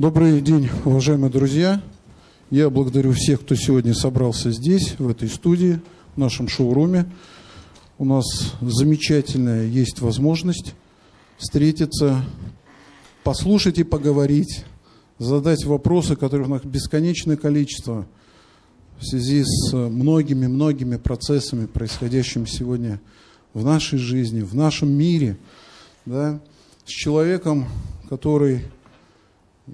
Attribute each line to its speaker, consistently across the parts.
Speaker 1: Добрый день, уважаемые друзья. Я благодарю всех, кто сегодня собрался здесь, в этой студии, в нашем шоуруме. У нас замечательная есть возможность встретиться, послушать и поговорить, задать вопросы, которых у нас бесконечное количество в связи с многими-многими процессами, происходящими сегодня в нашей жизни, в нашем мире, да, с человеком, который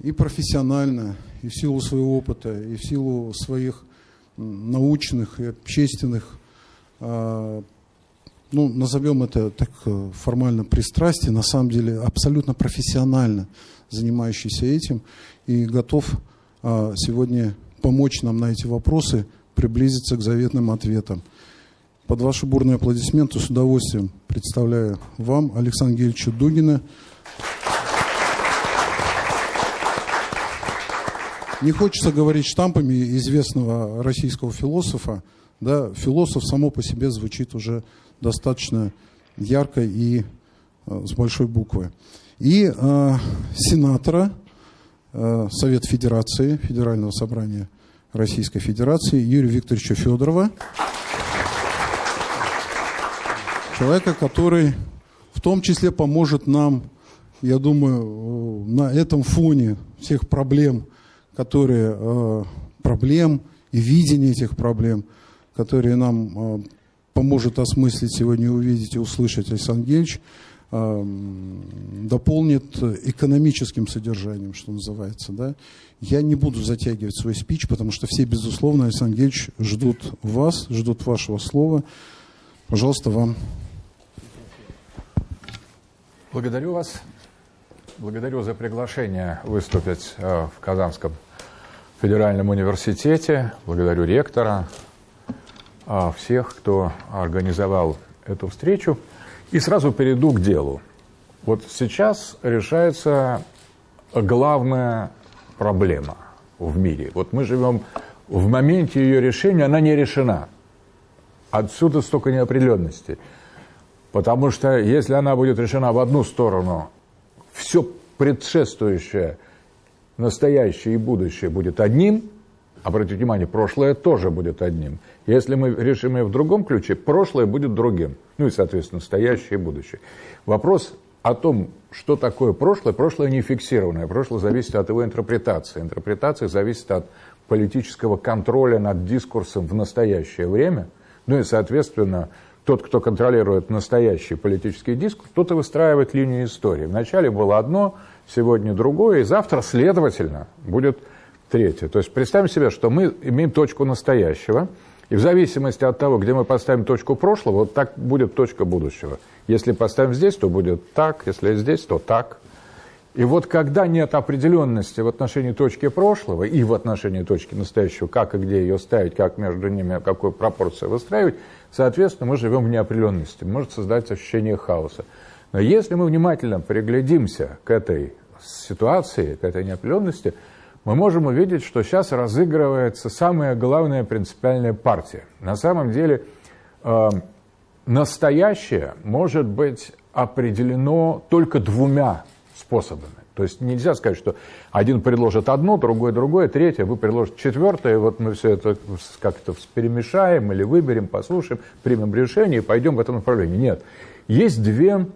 Speaker 1: и профессионально, и в силу своего опыта, и в силу своих научных и общественных, а, ну, назовем это так э, формально пристрастие, на самом деле абсолютно профессионально занимающийся этим и готов а, сегодня помочь нам на эти вопросы приблизиться к заветным ответам. Под ваши бурные аплодисменты с удовольствием представляю вам Александра Гельевича Дугина, Не хочется говорить штампами известного российского философа. Да, философ само по себе звучит уже достаточно ярко и э, с большой буквы. И э, сенатора э, Совет Федерации, Федерального собрания Российской Федерации Юрия Викторовича Федорова. Человека, который в том числе поможет нам, я думаю, на этом фоне всех проблем, которые э, проблем и видение этих проблем, которые нам э, поможет осмыслить сегодня, увидеть и услышать Александр Гельевич, э, дополнит экономическим содержанием, что называется. Да? Я не буду затягивать свой спич, потому что все, безусловно, Александр Гельевич, ждут вас, ждут вашего слова. Пожалуйста, вам.
Speaker 2: Благодарю вас. Благодарю за приглашение выступить в Казанском федеральном университете, благодарю ректора, а, всех, кто организовал эту встречу. И сразу перейду к делу. Вот сейчас решается главная проблема в мире. Вот мы живем в моменте ее решения, она не решена. Отсюда столько неопределенности. Потому что если она будет решена в одну сторону, все предшествующее настоящее и будущее будет одним, обратите внимание, прошлое тоже будет одним. Если мы решим ее в другом ключе, прошлое будет другим. Ну и, соответственно, настоящее и будущее. Вопрос о том, что такое прошлое, прошлое не фиксированное. Прошлое зависит от его интерпретации. Интерпретация зависит от политического контроля над дискурсом в настоящее время. Ну и, соответственно, тот, кто контролирует настоящий политический дискурс, тот и выстраивает линию истории. Вначале было одно, сегодня другое, и завтра, следовательно, будет третье. То есть представим себе, что мы имеем точку настоящего, и в зависимости от того, где мы поставим точку прошлого, вот так будет точка будущего. Если поставим здесь, то будет так, если здесь, то так. И вот когда нет определенности в отношении точки прошлого и в отношении точки настоящего, как и где ее ставить, как между ними, какую пропорцию выстраивать, соответственно, мы живем в неопределенности, может создать ощущение хаоса. Но если мы внимательно приглядимся к этой ситуации, к этой неопределенности, мы можем увидеть, что сейчас разыгрывается самая главная принципиальная партия. На самом деле э, настоящее может быть определено только двумя способами. То есть нельзя сказать, что один предложит одно, другой другое, третье, вы предложите четвертое, вот мы все это как-то перемешаем или выберем, послушаем, примем решение и пойдем в этом направлении. Нет. Есть две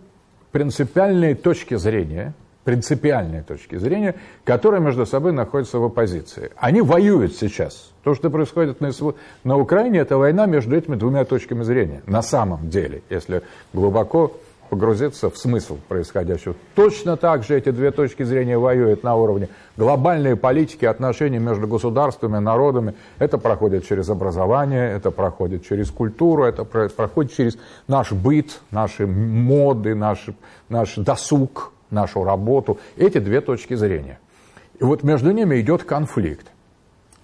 Speaker 2: принципиальные точки зрения, принципиальные точки зрения, которые между собой находятся в оппозиции. Они воюют сейчас. То, что происходит на, на Украине, это война между этими двумя точками зрения. На самом деле, если глубоко погрузиться в смысл происходящего. Точно так же эти две точки зрения воюют на уровне глобальной политики, отношений между государствами, народами. Это проходит через образование, это проходит через культуру, это проходит через наш быт, наши моды, наш, наш досуг, нашу работу. Эти две точки зрения. И вот между ними идет конфликт.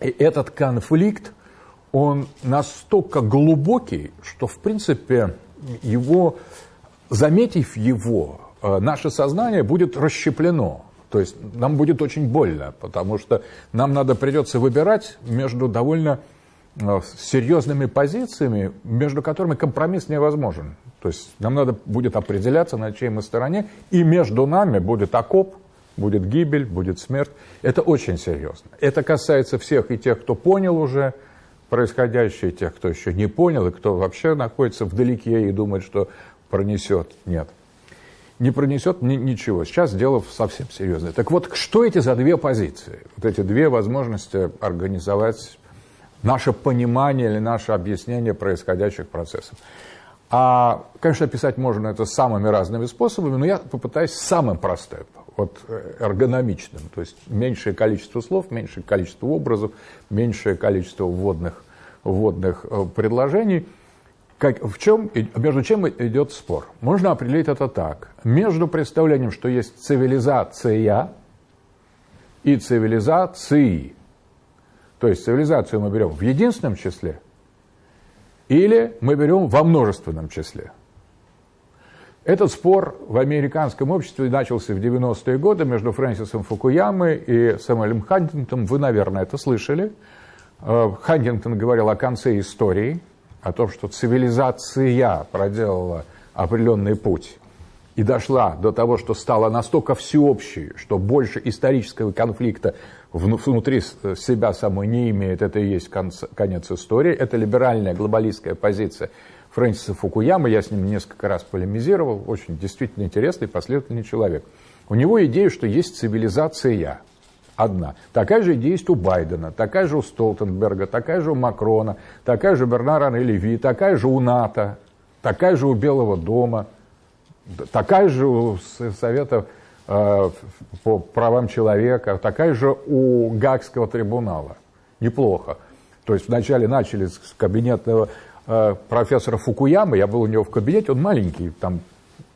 Speaker 2: И этот конфликт, он настолько глубокий, что, в принципе, его заметив его, э, наше сознание будет расщеплено. То есть нам будет очень больно, потому что нам надо придется выбирать между довольно э, серьезными позициями, между которыми компромисс невозможен. То есть нам надо будет определяться, на чьей мы стороне, и между нами будет окоп, будет гибель, будет смерть. Это очень серьезно. Это касается всех и тех, кто понял уже происходящее, и тех, кто еще не понял, и кто вообще находится вдалеке и думает, что пронесет. Нет. Не пронесет ни, ничего. Сейчас дело совсем серьезное. Так вот, что эти за две позиции? Вот эти две возможности организовать наше понимание или наше объяснение происходящих процессов. А, конечно, описать можно это самыми разными способами, но я попытаюсь самым простым, вот э, эргономичным, то есть меньшее количество слов, меньшее количество образов, меньшее количество вводных, вводных э, предложений. Как, в чем, между чем идет спор? Можно определить это так. Между представлением, что есть цивилизация и цивилизации. То есть цивилизацию мы берем в единственном числе – или мы берем во множественном числе. Этот спор в американском обществе начался в 90-е годы между Фрэнсисом Фукуямой и Сэмюэлем Хантингтоном. Вы, наверное, это слышали. Э, Хантингтон говорил о конце истории, о том, что цивилизация проделала определенный путь и дошла до того, что стала настолько всеобщей, что больше исторического конфликта внутри себя самой не имеет, это и есть конец истории. Это либеральная глобалистская позиция Фрэнсиса Фукуяма, я с ним несколько раз полемизировал, очень действительно интересный, последовательный человек. У него идея, что есть цивилизация одна. Такая же идея у Байдена, такая же у Столтенберга, такая же у Макрона, такая же у Бернара Леви, такая же у НАТО, такая же у Белого дома, такая же у Совета Э, по правам человека, такая же у Гагского трибунала. Неплохо. То есть вначале начали с кабинетного э, профессора Фукуямы, я был у него в кабинете, он маленький, там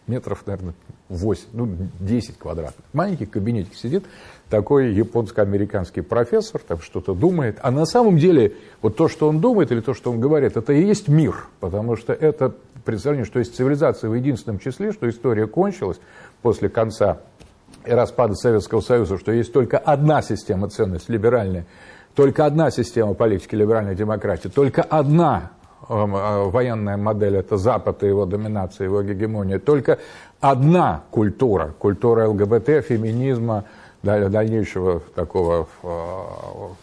Speaker 2: метров, наверное, 8, ну, 10 квадратных. Маленький кабинетик сидит, такой японско-американский профессор, там что-то думает. А на самом деле, вот то, что он думает или то, что он говорит, это и есть мир. Потому что это представление, что есть цивилизация в единственном числе, что история кончилась после конца распада Советского Союза, что есть только одна система ценностей, либеральная, только одна система политики либеральной демократии, только одна эм, э, военная модель – это Запад и его доминация, его гегемония, только одна культура, культура ЛГБТ, феминизма, дальнейшего такого э,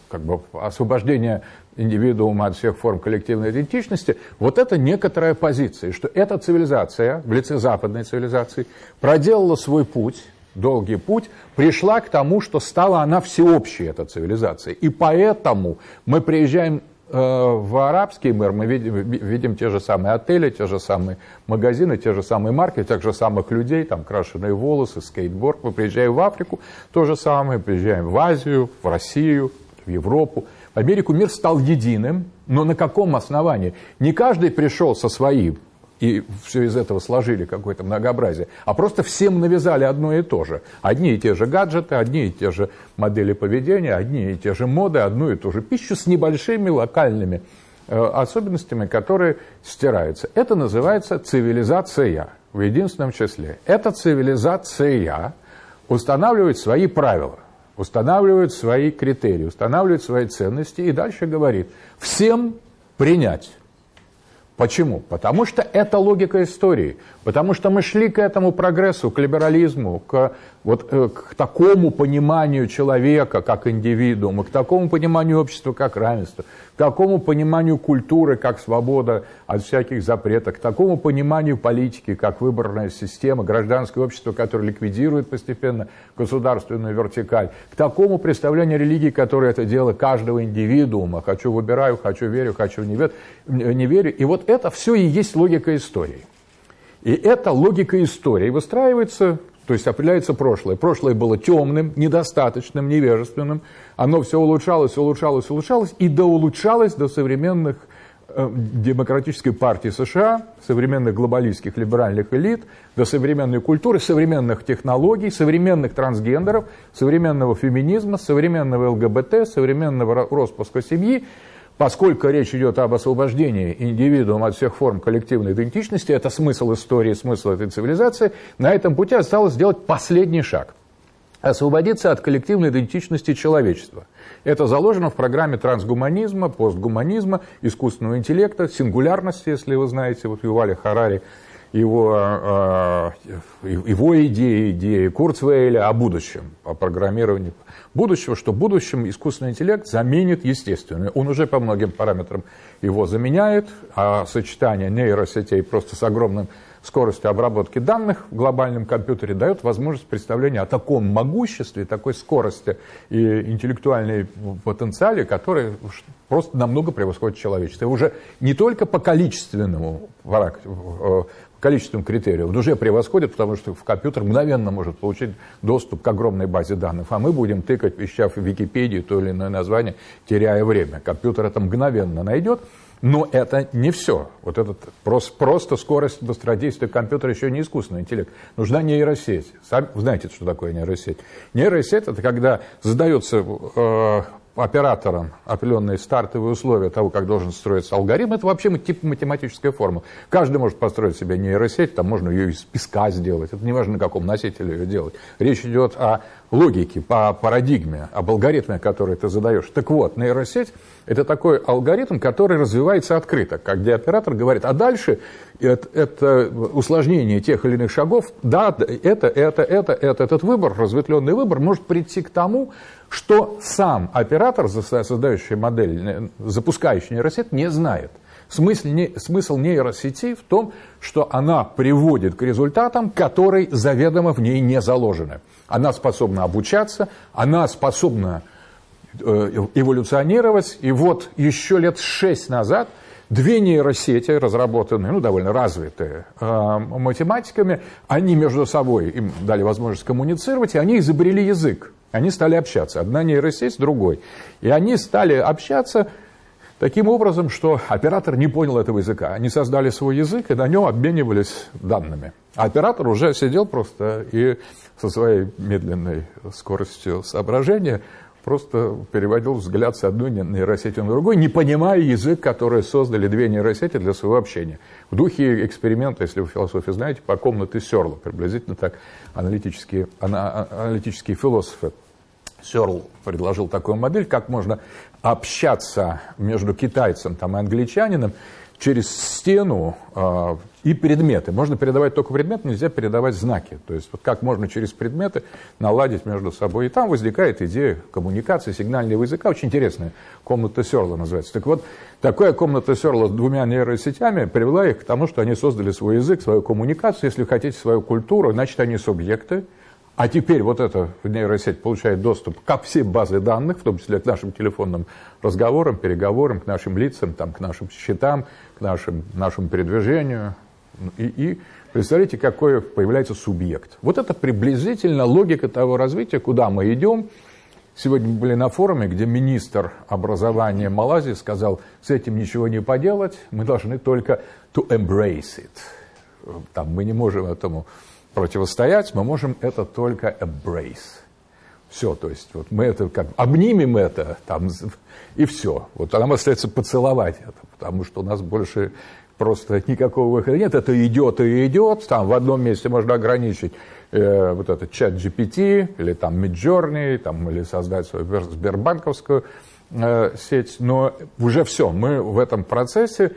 Speaker 2: как бы освобождения индивидуума от всех форм коллективной идентичности, вот это некоторая позиция, что эта цивилизация, в лице западной цивилизации, проделала свой путь, долгий путь, пришла к тому, что стала она всеобщей, эта цивилизация. И поэтому мы приезжаем в арабский мир, мы видим, видим те же самые отели, те же самые магазины, те же самые марки, тех же самых людей, там крашеные волосы, скейтборд. Мы приезжаем в Африку, то же самое, приезжаем в Азию, в Россию, в Европу. В Америку мир стал единым, но на каком основании? Не каждый пришел со своим и все из этого сложили какое-то многообразие, а просто всем навязали одно и то же. Одни и те же гаджеты, одни и те же модели поведения, одни и те же моды, одну и ту же пищу с небольшими локальными э, особенностями, которые стираются. Это называется цивилизация в единственном числе. Эта цивилизация устанавливает свои правила, устанавливает свои критерии, устанавливает свои ценности и дальше говорит всем принять Почему? Потому что это логика истории. Потому что мы шли к этому прогрессу, к либерализму, к, вот, э, к такому пониманию человека как индивидуума, к такому пониманию общества как равенство, к такому пониманию культуры как свобода от всяких запретов, к такому пониманию политики как выборная система, гражданское общество, которое ликвидирует постепенно государственную вертикаль, к такому представлению религии, которое это дело каждого индивидуума. Хочу выбираю, хочу верю, хочу не верю. Не верю. И вот это все и есть логика истории. И эта логика истории выстраивается, то есть определяется прошлое. Прошлое было темным, недостаточным, невежественным. Оно все улучшалось, улучшалось, улучшалось и доулучшалось до современных э, демократической партии США, современных глобалистских либеральных элит, до современной культуры, современных технологий, современных трансгендеров, современного феминизма, современного ЛГБТ, современного распуска семьи – Поскольку речь идет об освобождении индивидуума от всех форм коллективной идентичности, это смысл истории, смысл этой цивилизации, на этом пути осталось сделать последний шаг – освободиться от коллективной идентичности человечества. Это заложено в программе трансгуманизма, постгуманизма, искусственного интеллекта, сингулярности, если вы знаете, вот Ювали Харари его, его идеи, идеи Курцвейля о будущем, о программировании будущего, что в будущем искусственный интеллект заменит естественный. Он уже по многим параметрам его заменяет, а сочетание нейросетей просто с огромным скоростью обработки данных в глобальном компьютере дает возможность представления о таком могуществе, такой скорости и интеллектуальной потенциале, который просто намного превосходит человечество. И уже не только по количественному количественному критерию, он уже превосходит, потому что в компьютер мгновенно может получить доступ к огромной базе данных, а мы будем тыкать, ища в Википедии то или иное название, теряя время. Компьютер это мгновенно найдет, но это не все. Вот этот просто, просто скорость быстродействия компьютера еще не искусственный интеллект. Нужна нейросеть. Сами, знаете, что такое нейросеть? Нейросеть – это когда задается э, оператором определенные стартовые условия того, как должен строиться алгоритм, это вообще тип математическая форма. Каждый может построить себе нейросеть, там можно ее из песка сделать, это не важно, на каком носителе ее делать. Речь идет о логике, по парадигме, об алгоритме, который ты задаешь. Так вот, нейросеть – это такой алгоритм, который развивается открыто, как где оператор говорит, а дальше это, это усложнение тех или иных шагов, да, это, это, это, это, этот выбор, разветвленный выбор может прийти к тому, что сам оператор, создающий модель, запускающий нейросеть, не знает. Смысл, не, смысл нейросети в том, что она приводит к результатам, которые заведомо в ней не заложены. Она способна обучаться, она способна э, эволюционировать. И вот еще лет шесть назад две нейросети, разработанные, ну, довольно развитые э, математиками, они между собой им дали возможность коммуницировать, и они изобрели язык. Они стали общаться. Одна нейросеть другой. И они стали общаться таким образом, что оператор не понял этого языка. Они создали свой язык и на нем обменивались данными. А оператор уже сидел просто и со своей медленной скоростью соображения просто переводил взгляд с одной нейросети на другую, не понимая язык, который создали две нейросети для своего общения. В духе эксперимента, если вы философию знаете, по комнате Сёрла, приблизительно так аналитические, аналитические философы. Сёрл предложил такую модель, как можно общаться между китайцем там, и англичанином через стену э, и предметы. Можно передавать только предметы, нельзя передавать знаки. То есть вот как можно через предметы наладить между собой. И там возникает идея коммуникации, сигнального языка. Очень интересная комната Серла называется. Так вот, такая комната Серла с двумя нейросетями привела их к тому, что они создали свой язык, свою коммуникацию, если хотите, свою культуру, значит, они субъекты, а теперь вот эта нейросеть получает доступ ко всей базе данных, в том числе к нашим телефонным разговорам, переговорам, к нашим лицам, там, к нашим счетам, к нашим, нашему передвижению. И, и представляете, какой появляется субъект. Вот это приблизительно логика того развития, куда мы идем. Сегодня мы были на форуме, где министр образования Малайзии сказал, с этим ничего не поделать, мы должны только to embrace it. Там, мы не можем этому противостоять, мы можем это только embrace. Все, то есть вот мы это как обнимем это, там, и все. Вот нам остается поцеловать это, потому что у нас больше просто никакого выхода нет. Это идет и идет. Там в одном месте можно ограничить э, вот этот чат GPT или там Midjourney, там, или создать свою сбербанковскую э, сеть. Но уже все, мы в этом процессе,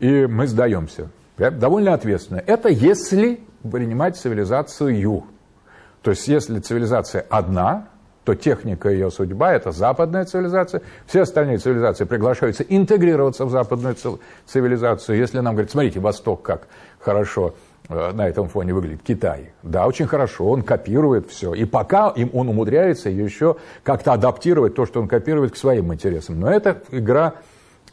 Speaker 2: и мы сдаемся. Довольно ответственно. Это если принимать цивилизацию. То есть, если цивилизация одна, то техника ее судьба – это западная цивилизация. Все остальные цивилизации приглашаются интегрироваться в западную цивилизацию. Если нам говорят, смотрите, Восток как хорошо э, на этом фоне выглядит, Китай. Да, очень хорошо, он копирует все. И пока им он умудряется еще как-то адаптировать то, что он копирует, к своим интересам. Но это игра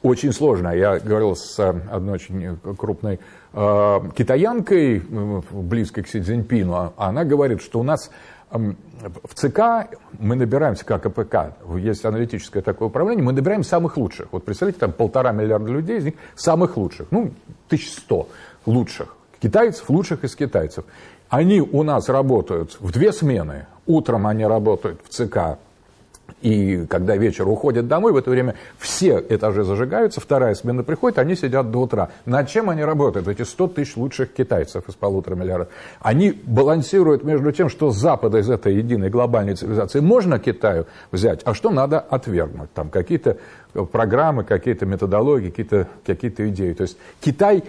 Speaker 2: очень сложная. Я говорил с одной очень крупной э, китаянкой, э, близкой к Си Цзиньпину. А она говорит, что у нас в ЦК мы набираемся, как АПК, есть аналитическое такое управление, мы набираем самых лучших. Вот представляете, там полтора миллиарда людей, из них самых лучших, ну, 1100 лучших. Китайцев лучших из китайцев. Они у нас работают в две смены. Утром они работают в ЦК и когда вечер уходят домой, в это время все этажи зажигаются, вторая смена приходит, они сидят до утра. Над чем они работают, эти 100 тысяч лучших китайцев из полутора миллиардов? Они балансируют между тем, что Запада из этой единой глобальной цивилизации можно Китаю взять, а что надо отвергнуть. Там какие-то программы, какие-то методологии, какие-то какие идеи. То есть Китай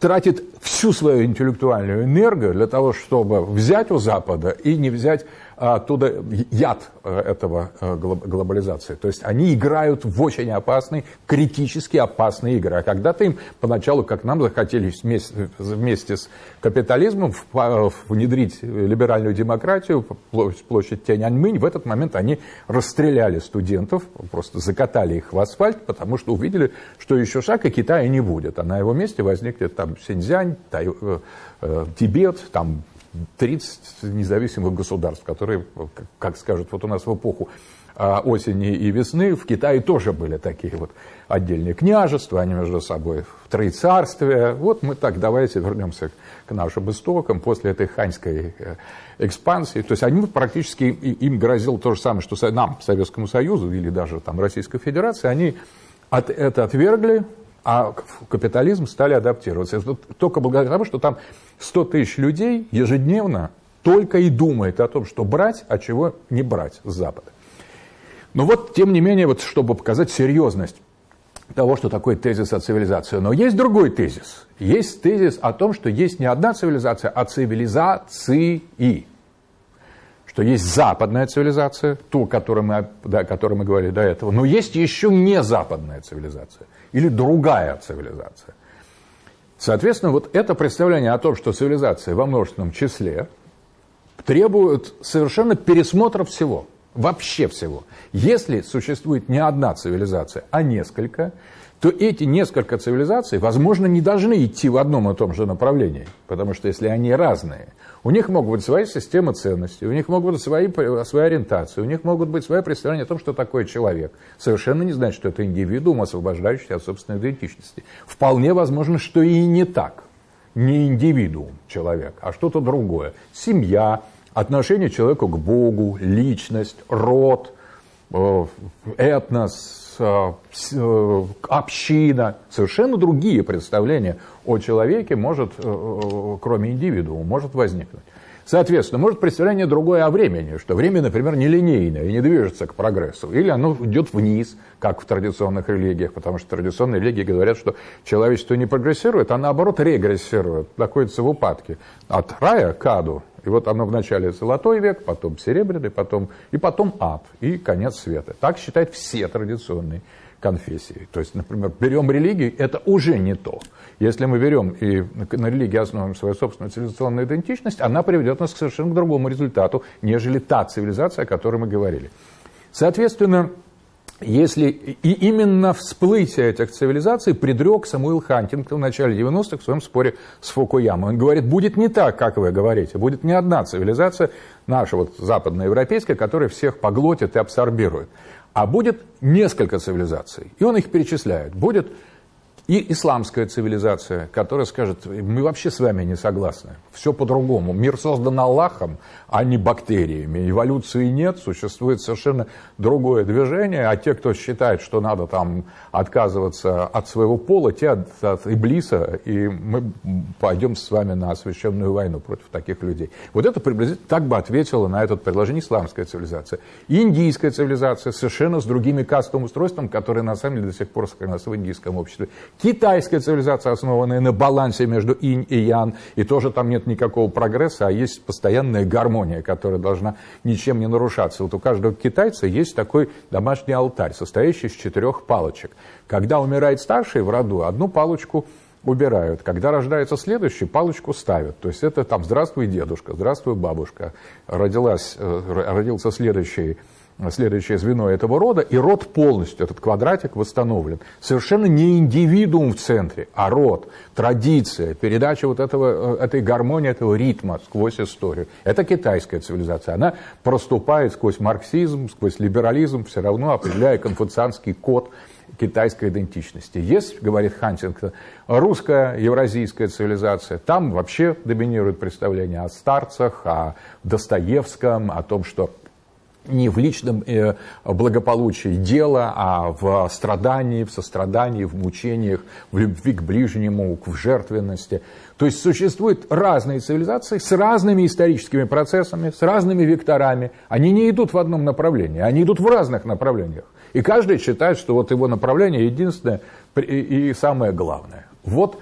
Speaker 2: тратит всю свою интеллектуальную энергию для того, чтобы взять у Запада и не взять оттуда яд э, этого э, глобализации. То есть они играют в очень опасные, критически опасные игры. А когда-то им поначалу, как нам захотели вместе, вместе с капитализмом внедрить либеральную демократию, площадь Тяньаньмынь, в этот момент они расстреляли студентов, просто закатали их в асфальт, потому что увидели, что еще шаг и Китая не будет. А на его месте возникнет там Синьцзянь, Тай, э, Тибет, там 30 независимых государств, которые, как скажут, вот у нас в эпоху а, осени и весны в Китае тоже были такие вот отдельные княжества, они между собой в троецарствие. Вот мы так, давайте вернемся к нашим истокам после этой ханьской э, экспансии. То есть они практически, им грозило то же самое, что нам, Советскому Союзу или даже там Российской Федерации, они от, это отвергли, а капитализм стали адаптироваться. Только благодаря тому, что там 100 тысяч людей ежедневно только и думает о том, что брать, а чего не брать с Запада. Но вот, тем не менее, вот, чтобы показать серьезность того, что такое тезис о цивилизации. Но есть другой тезис. Есть тезис о том, что есть не одна цивилизация, а цивилизации. Что есть западная цивилизация, ту, о которой мы, да, о которой мы говорили до этого, но есть еще не западная цивилизация – или другая цивилизация. Соответственно, вот это представление о том, что цивилизация во множественном числе требует совершенно пересмотра всего, вообще всего. Если существует не одна цивилизация, а несколько, то эти несколько цивилизаций, возможно, не должны идти в одном и том же направлении. Потому что если они разные, у них могут быть свои системы ценностей, у них могут быть свои, свои ориентации, у них могут быть свои представления о том, что такое человек. Совершенно не значит, что это индивидуум, освобождающийся от собственной идентичности. Вполне возможно, что и не так. Не индивидуум человек, а что-то другое. Семья, отношение человека к Богу, личность, род, э, этнос, община, совершенно другие представления о человеке может, э, кроме индивидуума, может возникнуть. Соответственно, может представление другое о времени, что время, например, нелинейное и не движется к прогрессу. Или оно идет вниз, как в традиционных религиях, потому что традиционные религии говорят, что человечество не прогрессирует, а наоборот регрессирует, находится в упадке. От рая к аду и вот оно вначале золотой век, потом серебряный, потом, и потом ад, и конец света. Так считают все традиционные конфессии. То есть, например, берем религию, это уже не то. Если мы берем и на религии основываем свою собственную цивилизационную идентичность, она приведет нас к совершенно другому результату, нежели та цивилизация, о которой мы говорили. Соответственно, если и именно всплытие этих цивилизаций предрек Самуил Хантингтон в начале 90-х в своем споре с Фукуямой. Он говорит, будет не так, как вы говорите, будет не одна цивилизация, наша вот западноевропейская, которая всех поглотит и абсорбирует, а будет несколько цивилизаций. И он их перечисляет. Будет и исламская цивилизация, которая скажет, мы вообще с вами не согласны, все по-другому. Мир создан Аллахом, а не бактериями. Эволюции нет, существует совершенно другое движение, а те, кто считает, что надо там отказываться от своего пола, те от, от Иблиса, и мы пойдем с вами на освященную войну против таких людей. Вот это приблизительно так бы ответила на это предложение исламская цивилизация. Индийская цивилизация совершенно с другими кастовым устройством, которое на самом деле до сих пор сохранилось в индийском обществе. Китайская цивилизация, основанная на балансе между инь и ян, и тоже там нет никакого прогресса, а есть постоянная гармония, которая должна ничем не нарушаться. Вот у каждого китайца есть такой домашний алтарь, состоящий из четырех палочек. Когда умирает старший в роду, одну палочку убирают. Когда рождается следующий, палочку ставят. То есть это там «Здравствуй, дедушка», «Здравствуй, бабушка». Родилась, э, родился следующий следующее звено этого рода, и род полностью, этот квадратик восстановлен. Совершенно не индивидуум в центре, а род, традиция, передача вот этого, э, этой гармонии, этого ритма сквозь историю. Это китайская цивилизация. Она проступает сквозь марксизм, сквозь либерализм, все равно определяя конфуцианский код китайской идентичности. Есть, говорит Хантингтон, русская, евразийская цивилизация. Там вообще доминирует представление о старцах, о Достоевском, о том, что не в личном э, благополучии дела, а в страдании, в сострадании, в мучениях, в любви к ближнему, в жертвенности. То есть существуют разные цивилизации с разными историческими процессами, с разными векторами. Они не идут в одном направлении, они идут в разных направлениях. И каждый считает, что вот его направление единственное и самое главное. Вот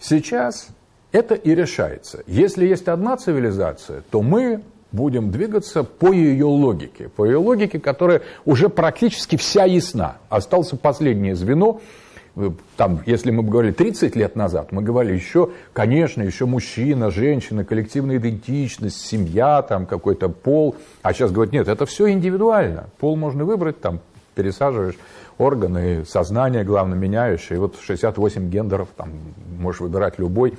Speaker 2: Сейчас это и решается. Если есть одна цивилизация, то мы будем двигаться по ее логике. По ее логике, которая уже практически вся ясна. Остался последнее звено. Там, если мы говорили 30 лет назад, мы говорили еще, конечно, еще мужчина, женщина, коллективная идентичность, семья, там какой-то пол. А сейчас говорят, нет, это все индивидуально. Пол можно выбрать, там пересаживаешь органы, сознание, главное, меняешь. И вот 68 гендеров, там можешь выбирать любой.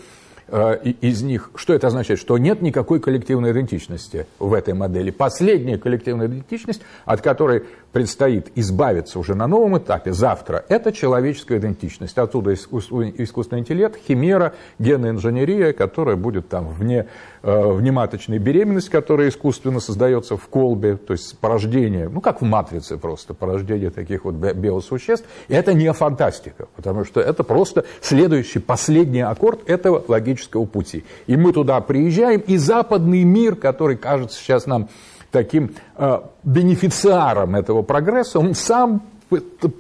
Speaker 2: Э, из них, что это означает? Что нет никакой коллективной идентичности в этой модели. Последняя коллективная идентичность, от которой предстоит избавиться уже на новом этапе, завтра, это человеческая идентичность. Оттуда искусственный интеллект, химера, генная инженерия, которая будет там вне э, внематочной беременности, которая искусственно создается в колбе, то есть порождение, ну как в матрице просто, порождение таких вот биосуществ. И это не фантастика, потому что это просто следующий, последний аккорд этого логического пути. И мы туда приезжаем, и западный мир, который кажется сейчас нам таким э, бенефициаром этого прогресса, он сам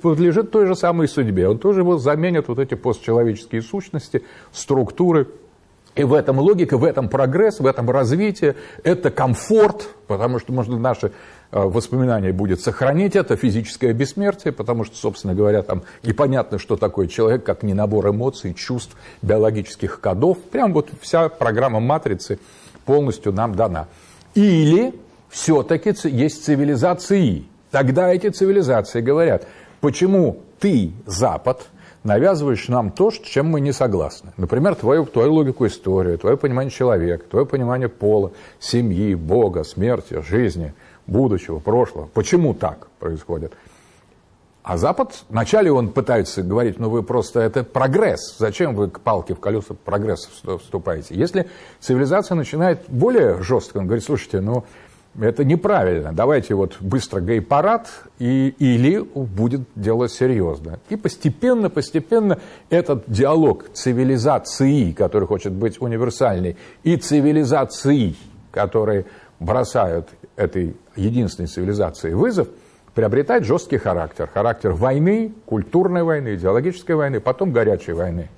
Speaker 2: подлежит той же самой судьбе. Он тоже его заменит вот эти постчеловеческие сущности, структуры. И в этом логика, в этом прогресс, в этом развитие, это комфорт, потому что можно наши э, воспоминания будет сохранить это, физическое бессмертие, потому что, собственно говоря, там непонятно, что такое человек, как не набор эмоций, чувств, биологических кодов. Прям вот вся программа матрицы полностью нам дана. Или все-таки есть цивилизации. Тогда эти цивилизации говорят, почему ты, Запад, навязываешь нам то, с чем мы не согласны. Например, твою, твою логику истории, твое понимание человека, твое понимание пола, семьи, Бога, смерти, жизни, будущего, прошлого. Почему так происходит? А Запад, вначале он пытается говорить, ну вы просто, это прогресс, зачем вы к палке в колеса прогресса вступаете? Если цивилизация начинает более жестко, он говорит, слушайте, ну это неправильно. Давайте вот быстро гей-парад, и, или будет дело серьезно. И постепенно, постепенно этот диалог цивилизации, который хочет быть универсальной, и цивилизации, которые бросают этой единственной цивилизации вызов, приобретает жесткий характер. Характер войны, культурной войны, идеологической войны, потом горячей войны.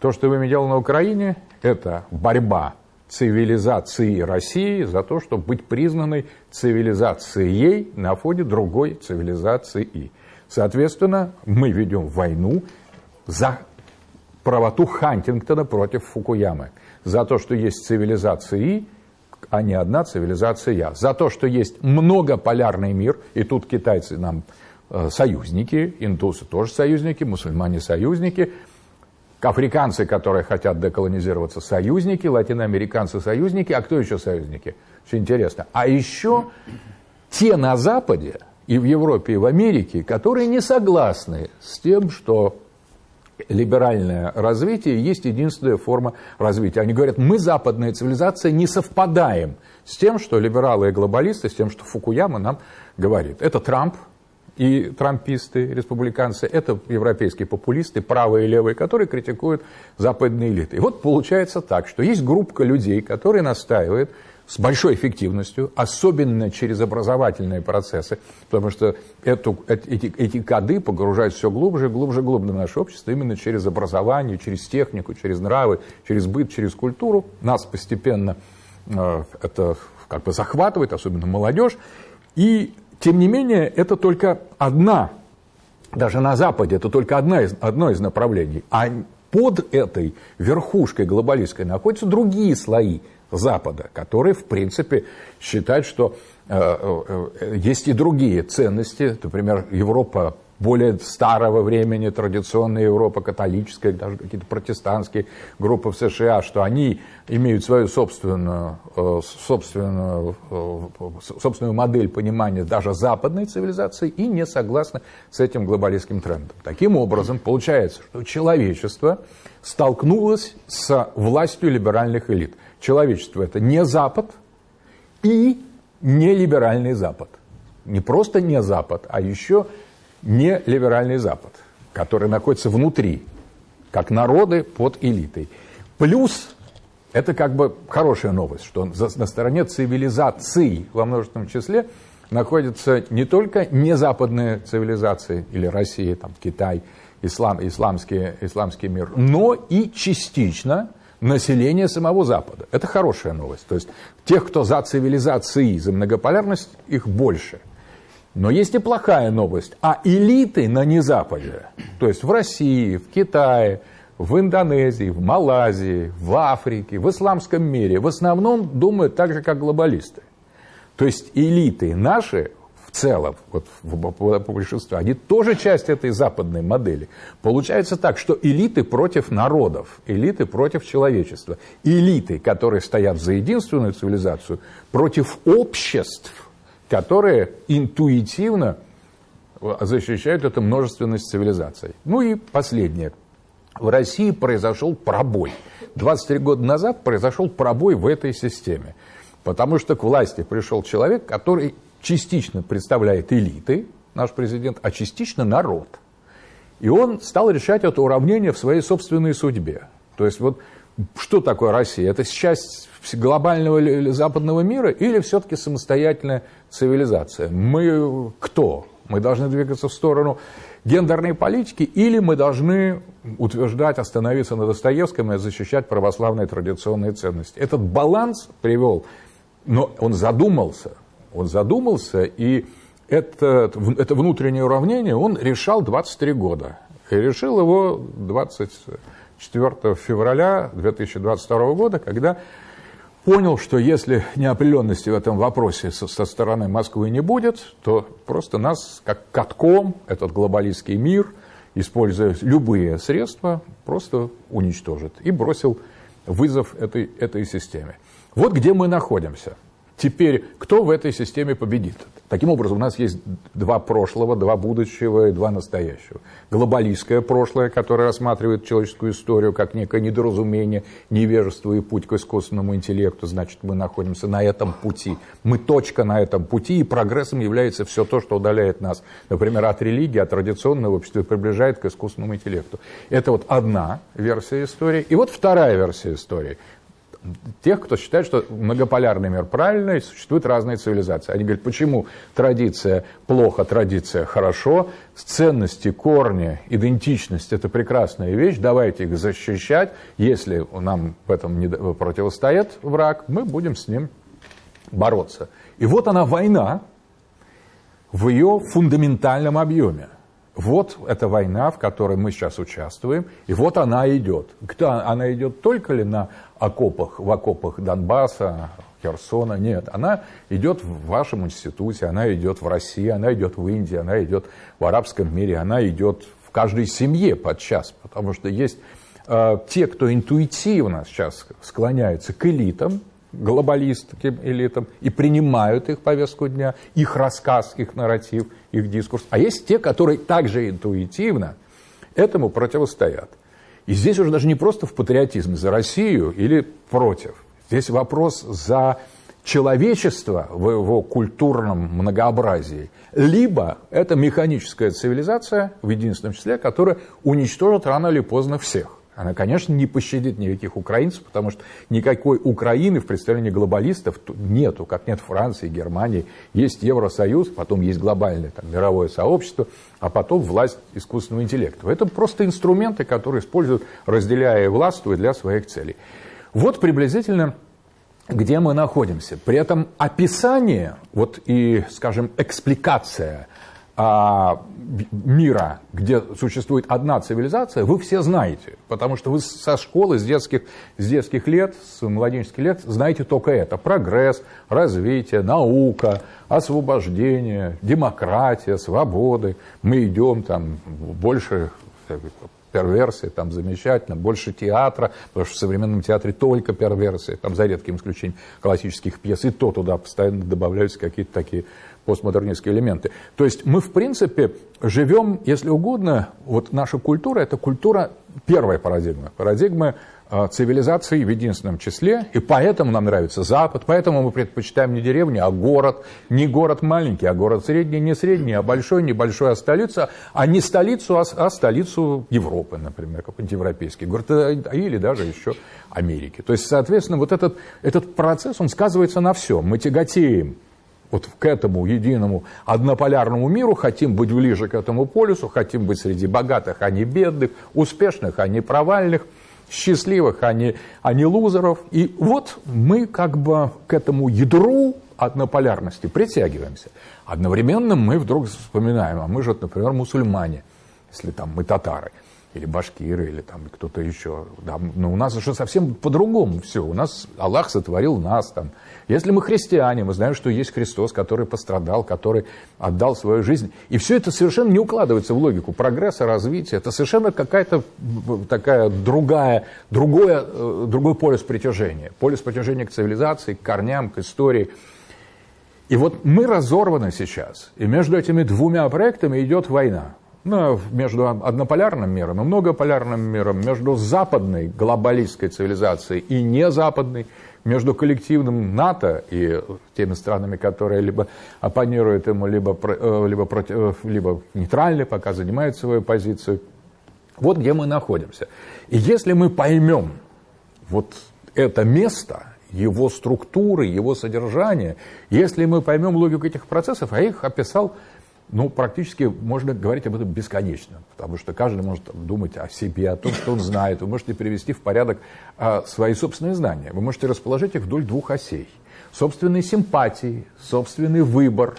Speaker 2: То, что вы делали на Украине, это борьба цивилизации России за то, чтобы быть признанной цивилизацией на фоне другой цивилизации. Соответственно, мы ведем войну за правоту Хантингтона против Фукуямы. За то, что есть цивилизации, а не одна цивилизация я. За то, что есть многополярный мир, и тут китайцы нам э, союзники, индусы тоже союзники, мусульмане союзники – Африканцы, которые хотят деколонизироваться, союзники, латиноамериканцы союзники, а кто еще союзники? Очень интересно. А еще те на Западе, и в Европе, и в Америке, которые не согласны с тем, что либеральное развитие есть единственная форма развития. Они говорят, мы, западная цивилизация, не совпадаем с тем, что либералы и глобалисты, с тем, что Фукуяма нам говорит. Это Трамп, и трамписты, республиканцы, это европейские популисты, правые и левые, которые критикуют западные элиты. И вот получается так, что есть группа людей, которые настаивают с большой эффективностью, особенно через образовательные процессы, потому что эту, эти, эти коды погружают все глубже глубже глубже в наше общество именно через образование, через технику, через нравы, через быт, через культуру. Нас постепенно э, это как бы захватывает, особенно молодежь. И тем не менее, это только одна, даже на Западе, это только одна из, одно из направлений. А под этой верхушкой глобалистской находятся другие слои Запада, которые, в принципе, считают, что э, э, э есть и другие ценности. Например, Европа более старого времени, традиционная Европа, католическая, даже какие-то протестантские группы в США, что они имеют свою собственную, э, собственную, э, собственную модель понимания даже западной цивилизации и не согласны с этим глобалистским трендом. Таким образом, получается, что человечество столкнулось с властью либеральных элит. Человечество – это не Запад и не либеральный Запад. Не просто не Запад, а еще не либеральный Запад, который находится внутри, как народы под элитой. Плюс это как бы хорошая новость, что на стороне цивилизации во множественном числе находятся не только незападные цивилизации, или Россия, там, Китай, ислам, исламский, исламский мир, но и частично население самого Запада. Это хорошая новость. То есть тех, кто за цивилизации, за многополярность, их больше. Но есть и плохая новость. А элиты на незападе, то есть в России, в Китае, в Индонезии, в Малайзии, в Африке, в исламском мире, в основном думают так же, как глобалисты. То есть элиты наши в целом, вот по большинству, они тоже часть этой западной модели. Получается так, что элиты против народов, элиты против человечества, элиты, которые стоят за единственную цивилизацию, против обществ, которые интуитивно защищают эту множественность цивилизаций. Ну и последнее. В России произошел пробой. 23 года назад произошел пробой в этой системе. Потому что к власти пришел человек, который частично представляет элиты, наш президент, а частично народ. И он стал решать это уравнение в своей собственной судьбе. То есть вот что такое Россия? Это часть глобального западного мира или все-таки самостоятельная цивилизация? Мы кто? Мы должны двигаться в сторону гендерной политики или мы должны утверждать, остановиться на Достоевском и защищать православные традиционные ценности? Этот баланс привел, но он задумался, он задумался, и это, это внутреннее уравнение он решал 23 года. И решил его 24 февраля 2022 года, когда понял, что если неопределенности в этом вопросе со, со стороны Москвы не будет, то просто нас, как катком, этот глобалистский мир, используя любые средства, просто уничтожит. И бросил вызов этой, этой системе. Вот где мы находимся – Теперь, кто в этой системе победит? Таким образом, у нас есть два прошлого, два будущего и два настоящего. Глобалистское прошлое, которое рассматривает человеческую историю как некое недоразумение, невежество и путь к искусственному интеллекту. Значит, мы находимся на этом пути. Мы точка на этом пути, и прогрессом является все то, что удаляет нас, например, от религии, от традиционного общества и приближает к искусственному интеллекту. Это вот одна версия истории. И вот вторая версия истории – тех, кто считает, что многополярный мир правильный, существуют разные цивилизации. Они говорят, почему традиция плохо, традиция хорошо, ценности, корни, идентичность – это прекрасная вещь, давайте их защищать. Если нам в этом не противостоит враг, мы будем с ним бороться. И вот она война в ее фундаментальном объеме. Вот эта война, в которой мы сейчас участвуем, и вот она идет. Она идет только ли на окопах, в окопах Донбасса, Херсона? Нет, она идет в вашем институте, она идет в России, она идет в Индии, она идет в арабском мире, она идет в каждой семье подчас, потому что есть э, те, кто интуитивно сейчас склоняется к элитам, глобалистским элитам и принимают их повестку дня, их рассказ, их нарратив, их дискурс. А есть те, которые также интуитивно этому противостоят. И здесь уже даже не просто в патриотизме за Россию или против. Здесь вопрос за человечество в его культурном многообразии. Либо это механическая цивилизация в единственном числе, которая уничтожит рано или поздно всех. Она, конечно, не пощадит никаких украинцев, потому что никакой Украины в представлении глобалистов нету, как нет Франции, Германии. Есть Евросоюз, потом есть глобальное там, мировое сообщество, а потом власть искусственного интеллекта. Это просто инструменты, которые используют, разделяя и властвуя для своих целей. Вот приблизительно где мы находимся. При этом описание вот и, скажем, экспликация а, мира, где существует одна цивилизация, вы все знаете, потому что вы со школы, с детских, с детских лет, с младенческих лет знаете только это. Прогресс, развитие, наука, освобождение, демократия, свободы. Мы идем там больше перверсии, там замечательно, больше театра, потому что в современном театре только перверсии, там за редким исключением классических пьес, и то туда постоянно добавляются какие-то такие постмодернистские элементы. То есть мы, в принципе, живем, если угодно, вот наша культура – это культура первой парадигмы, парадигмы э, цивилизации в единственном числе, и поэтому нам нравится Запад, поэтому мы предпочитаем не деревню, а город, не город маленький, а город средний, не средний, а большой, небольшой, а столица, а не столицу, а, а столицу Европы, например, какой-нибудь европейский город, э, или даже еще Америки. То есть, соответственно, вот этот, этот процесс, он сказывается на всем. Мы тяготеем вот к этому единому однополярному миру, хотим быть ближе к этому полюсу, хотим быть среди богатых, а не бедных, успешных, а не провальных, счастливых, а не, а не лузеров. И вот мы как бы к этому ядру однополярности притягиваемся. Одновременно мы вдруг вспоминаем, а мы же, например, мусульмане, если там мы татары – или башкиры, или там кто-то еще. Да, но у нас уже совсем по-другому все. У нас Аллах сотворил нас там. Если мы христиане, мы знаем, что есть Христос, который пострадал, который отдал свою жизнь. И все это совершенно не укладывается в логику прогресса, развития. Это совершенно какая-то такая другая, другое, э, другой полюс притяжения. Полюс притяжения к цивилизации, к корням, к истории. И вот мы разорваны сейчас. И между этими двумя проектами идет война ну, между однополярным миром и многополярным миром, между западной глобалистской цивилизацией и незападной, между коллективным НАТО и теми странами, которые либо оппонируют ему, либо, э, либо, против, э, либо нейтральны, пока занимают свою позицию. Вот где мы находимся. И если мы поймем вот это место, его структуры, его содержание, если мы поймем логику этих процессов, а их описал ну, практически можно говорить об этом бесконечно, потому что каждый может думать о себе, о том, что он знает. Вы можете привести в порядок а, свои собственные знания. Вы можете расположить их вдоль двух осей. Собственные симпатии, собственный выбор,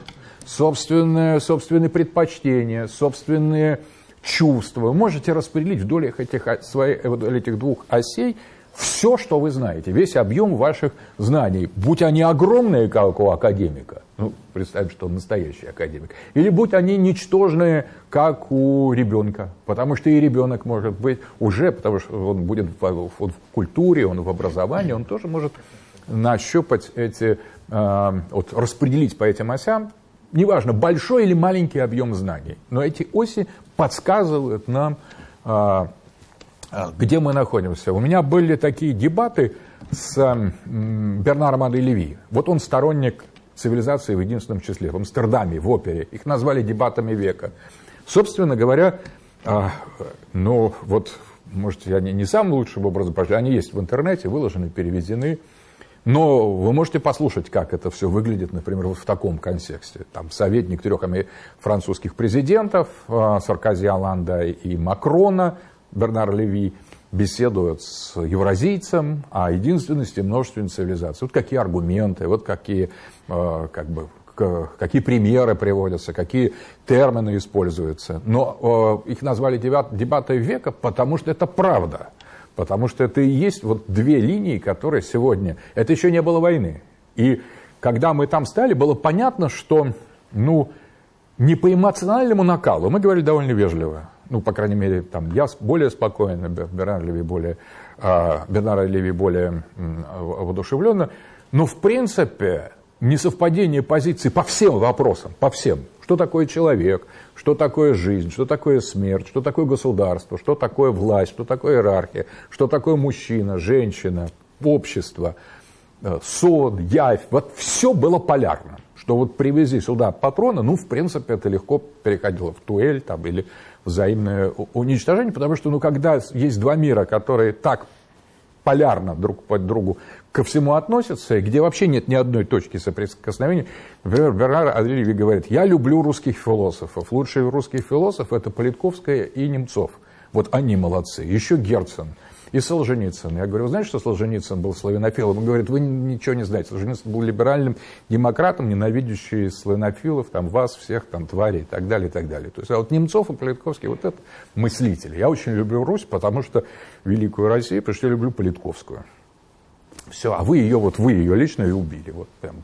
Speaker 2: собственные, собственные предпочтения, собственные чувства. Вы можете распределить вдоль этих, своих, вдоль этих двух осей все, что вы знаете, весь объем ваших знаний, будь они огромные, как у академика, ну, представим, что он настоящий академик, или будь они ничтожные, как у ребенка, потому что и ребенок может быть уже, потому что он будет в, в, в культуре, он в образовании, он тоже может нащупать эти, э, вот, распределить по этим осям, неважно, большой или маленький объем знаний, но эти оси подсказывают нам, э, где мы находимся. У меня были такие дебаты с Бернаром Аде Леви. Вот он сторонник цивилизации в единственном числе, в Амстердаме, в опере. Их назвали дебатами века. Собственно говоря, а, ну вот, может, я не, не самый лучший образ, они есть в интернете, выложены, переведены. Но вы можете послушать, как это все выглядит, например, вот в таком контексте. Там советник трех французских президентов, а, Саркози, Оланда и Макрона, Бернар Леви беседует с евразийцем о единственности множественной цивилизации. Вот какие аргументы, вот какие, э, как бы, какие примеры приводятся, какие термины используются. Но э, их назвали дебаты века, потому что это правда. Потому что это и есть вот две линии, которые сегодня... Это еще не было войны. И когда мы там стали, было понятно, что ну, не по эмоциональному накалу, мы говорили довольно вежливо, ну, по крайней мере, там, я более спокойно, Бернар Леви более, э, Бернар Леви более воодушевленно, но, в принципе, несовпадение позиций по всем вопросам, по всем, что такое человек, что такое жизнь, что такое смерть, что такое государство, что такое власть, что такое иерархия, что такое мужчина, женщина, общество, э, сон, явь, вот все было полярно. Что вот привези сюда патроны, ну, в принципе, это легко переходило в туэль там, или взаимное уничтожение, потому что, ну, когда есть два мира, которые так полярно друг по другу ко всему относятся, где вообще нет ни одной точки соприкосновения. Например, Бернар Адрильеви говорит, я люблю русских философов. Лучшие русские философы – это Политковская и Немцов. Вот они молодцы. Еще Герцен и Солженицын. Я говорю, вы знаете, что Солженицын был славянофилом? Он говорит, вы ничего не знаете. Солженицын был либеральным демократом, ненавидящий славянофилов, там, вас всех, там, тварей и так далее, и так далее. То есть, а вот Немцов и Политковский, вот это мыслители. Я очень люблю Русь, потому что Великую Россию, потому что я люблю Политковскую. Все, а вы ее, вот вы ее лично и убили. Вот прям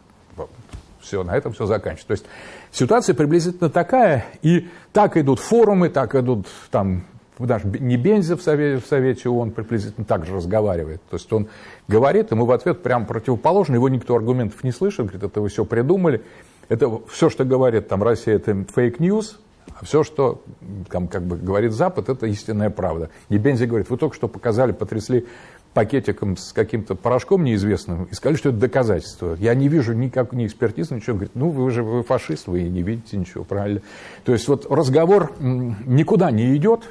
Speaker 2: все, на этом все заканчивается. То есть ситуация приблизительно такая, и так идут форумы, так идут там даже не Бензев в Совете, в Совете ООН приблизительно так же разговаривает. То есть он говорит, ему в ответ прям противоположно, его никто аргументов не слышит, говорит, это вы все придумали. Это все, что говорит там Россия, это fake news, а все, что там, как бы говорит Запад, это истинная правда. И Бензи говорит, вы только что показали, потрясли пакетиком с каким-то порошком неизвестным и сказали, что это доказательство. Я не вижу никак ни экспертизы, ничего. Говорит, ну вы же вы фашист, вы не видите ничего, правильно. То есть вот разговор никуда не идет,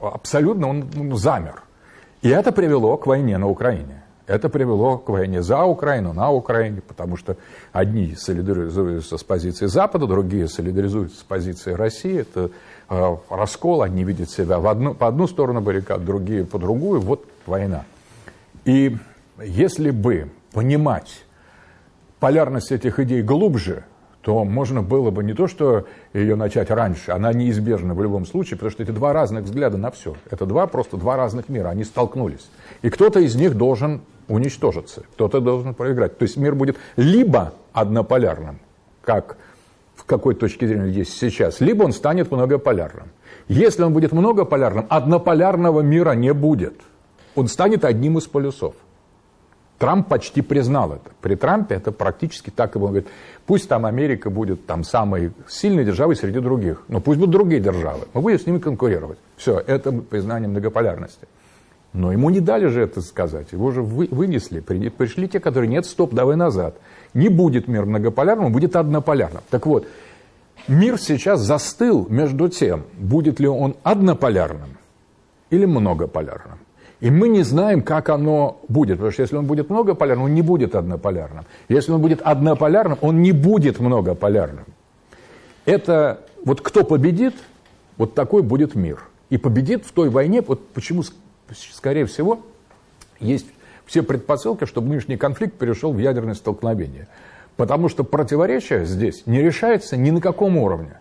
Speaker 2: абсолютно он ну, замер. И это привело к войне на Украине. Это привело к войне за Украину, на Украине, потому что одни солидаризуются с позицией Запада, другие солидаризуются с позицией России. Это э, раскол, они видят себя в одну, по одну сторону баррикад, другие по другую. Вот война. И если бы понимать полярность этих идей глубже, то можно было бы не то, что ее начать раньше, она неизбежна в любом случае, потому что это два разных взгляда на все. Это два просто два разных мира, они столкнулись. И кто-то из них должен уничтожиться, кто-то должен проиграть. То есть мир будет либо однополярным, как в какой точке зрения есть сейчас, либо он станет многополярным. Если он будет многополярным, однополярного мира не будет. Он станет одним из полюсов. Трамп почти признал это. При Трампе это практически так и было. Он говорит, пусть там Америка будет там самой сильной державой среди других, но пусть будут другие державы, мы будем с ними конкурировать. Все, это признание многополярности. Но ему не дали же это сказать, его же вы, вынесли, пришли те, которые, нет, стоп, давай назад. Не будет мир многополярным, будет однополярным. Так вот, мир сейчас застыл между тем, будет ли он однополярным или многополярным. И мы не знаем, как оно будет, потому что если он будет многополярным, он не будет однополярным. Если он будет однополярным, он не будет многополярным. Это вот кто победит, вот такой будет мир. И победит в той войне, вот почему, скорее всего, есть все предпосылки, чтобы нынешний конфликт перешел в ядерное столкновение. Потому что противоречие здесь не решается ни на каком уровне.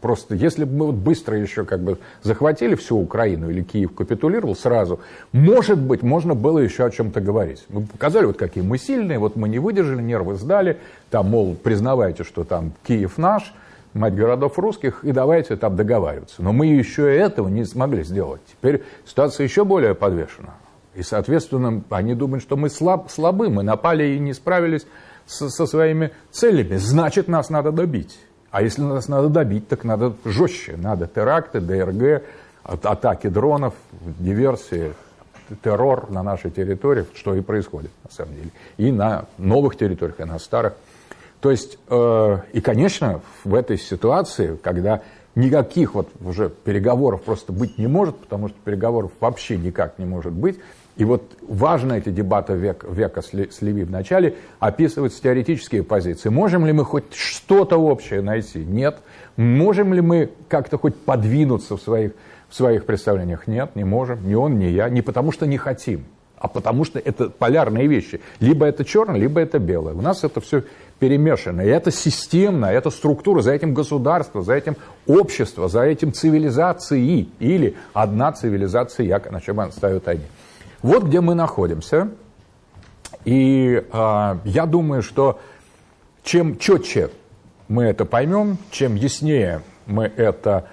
Speaker 2: Просто если бы мы вот быстро еще как бы захватили всю Украину или Киев капитулировал сразу, может быть, можно было еще о чем-то говорить. Мы показали, вот какие мы сильные, вот мы не выдержали, нервы сдали, там, мол, признавайте, что там Киев наш, мать городов русских, и давайте там договариваться. Но мы еще и этого не смогли сделать. Теперь ситуация еще более подвешена. И, соответственно, они думают, что мы слаб, слабы, мы напали и не справились со, со своими целями. Значит, нас надо добить. А если нас надо добить, так надо жестче. Надо теракты, ДРГ, атаки дронов, диверсии, террор на нашей территории, что и происходит на самом деле. И на новых территориях, и на старых. То есть, э, и, конечно, в этой ситуации, когда никаких вот уже переговоров просто быть не может, потому что переговоров вообще никак не может быть, и вот важно эти дебаты век, века с Леви в начале описывать теоретические позиции. Можем ли мы хоть что-то общее найти? Нет. Можем ли мы как-то хоть подвинуться в своих, в своих представлениях? Нет, не можем. Ни он, ни я. Не потому что не хотим, а потому что это полярные вещи. Либо это черное, либо это белое. У нас это все перемешано. И это системно, это структура, за этим государство, за этим общество, за этим цивилизации. Или одна цивилизация, на чем ставят они. Вот где мы находимся. И э, я думаю, что чем четче мы это поймем, чем яснее мы это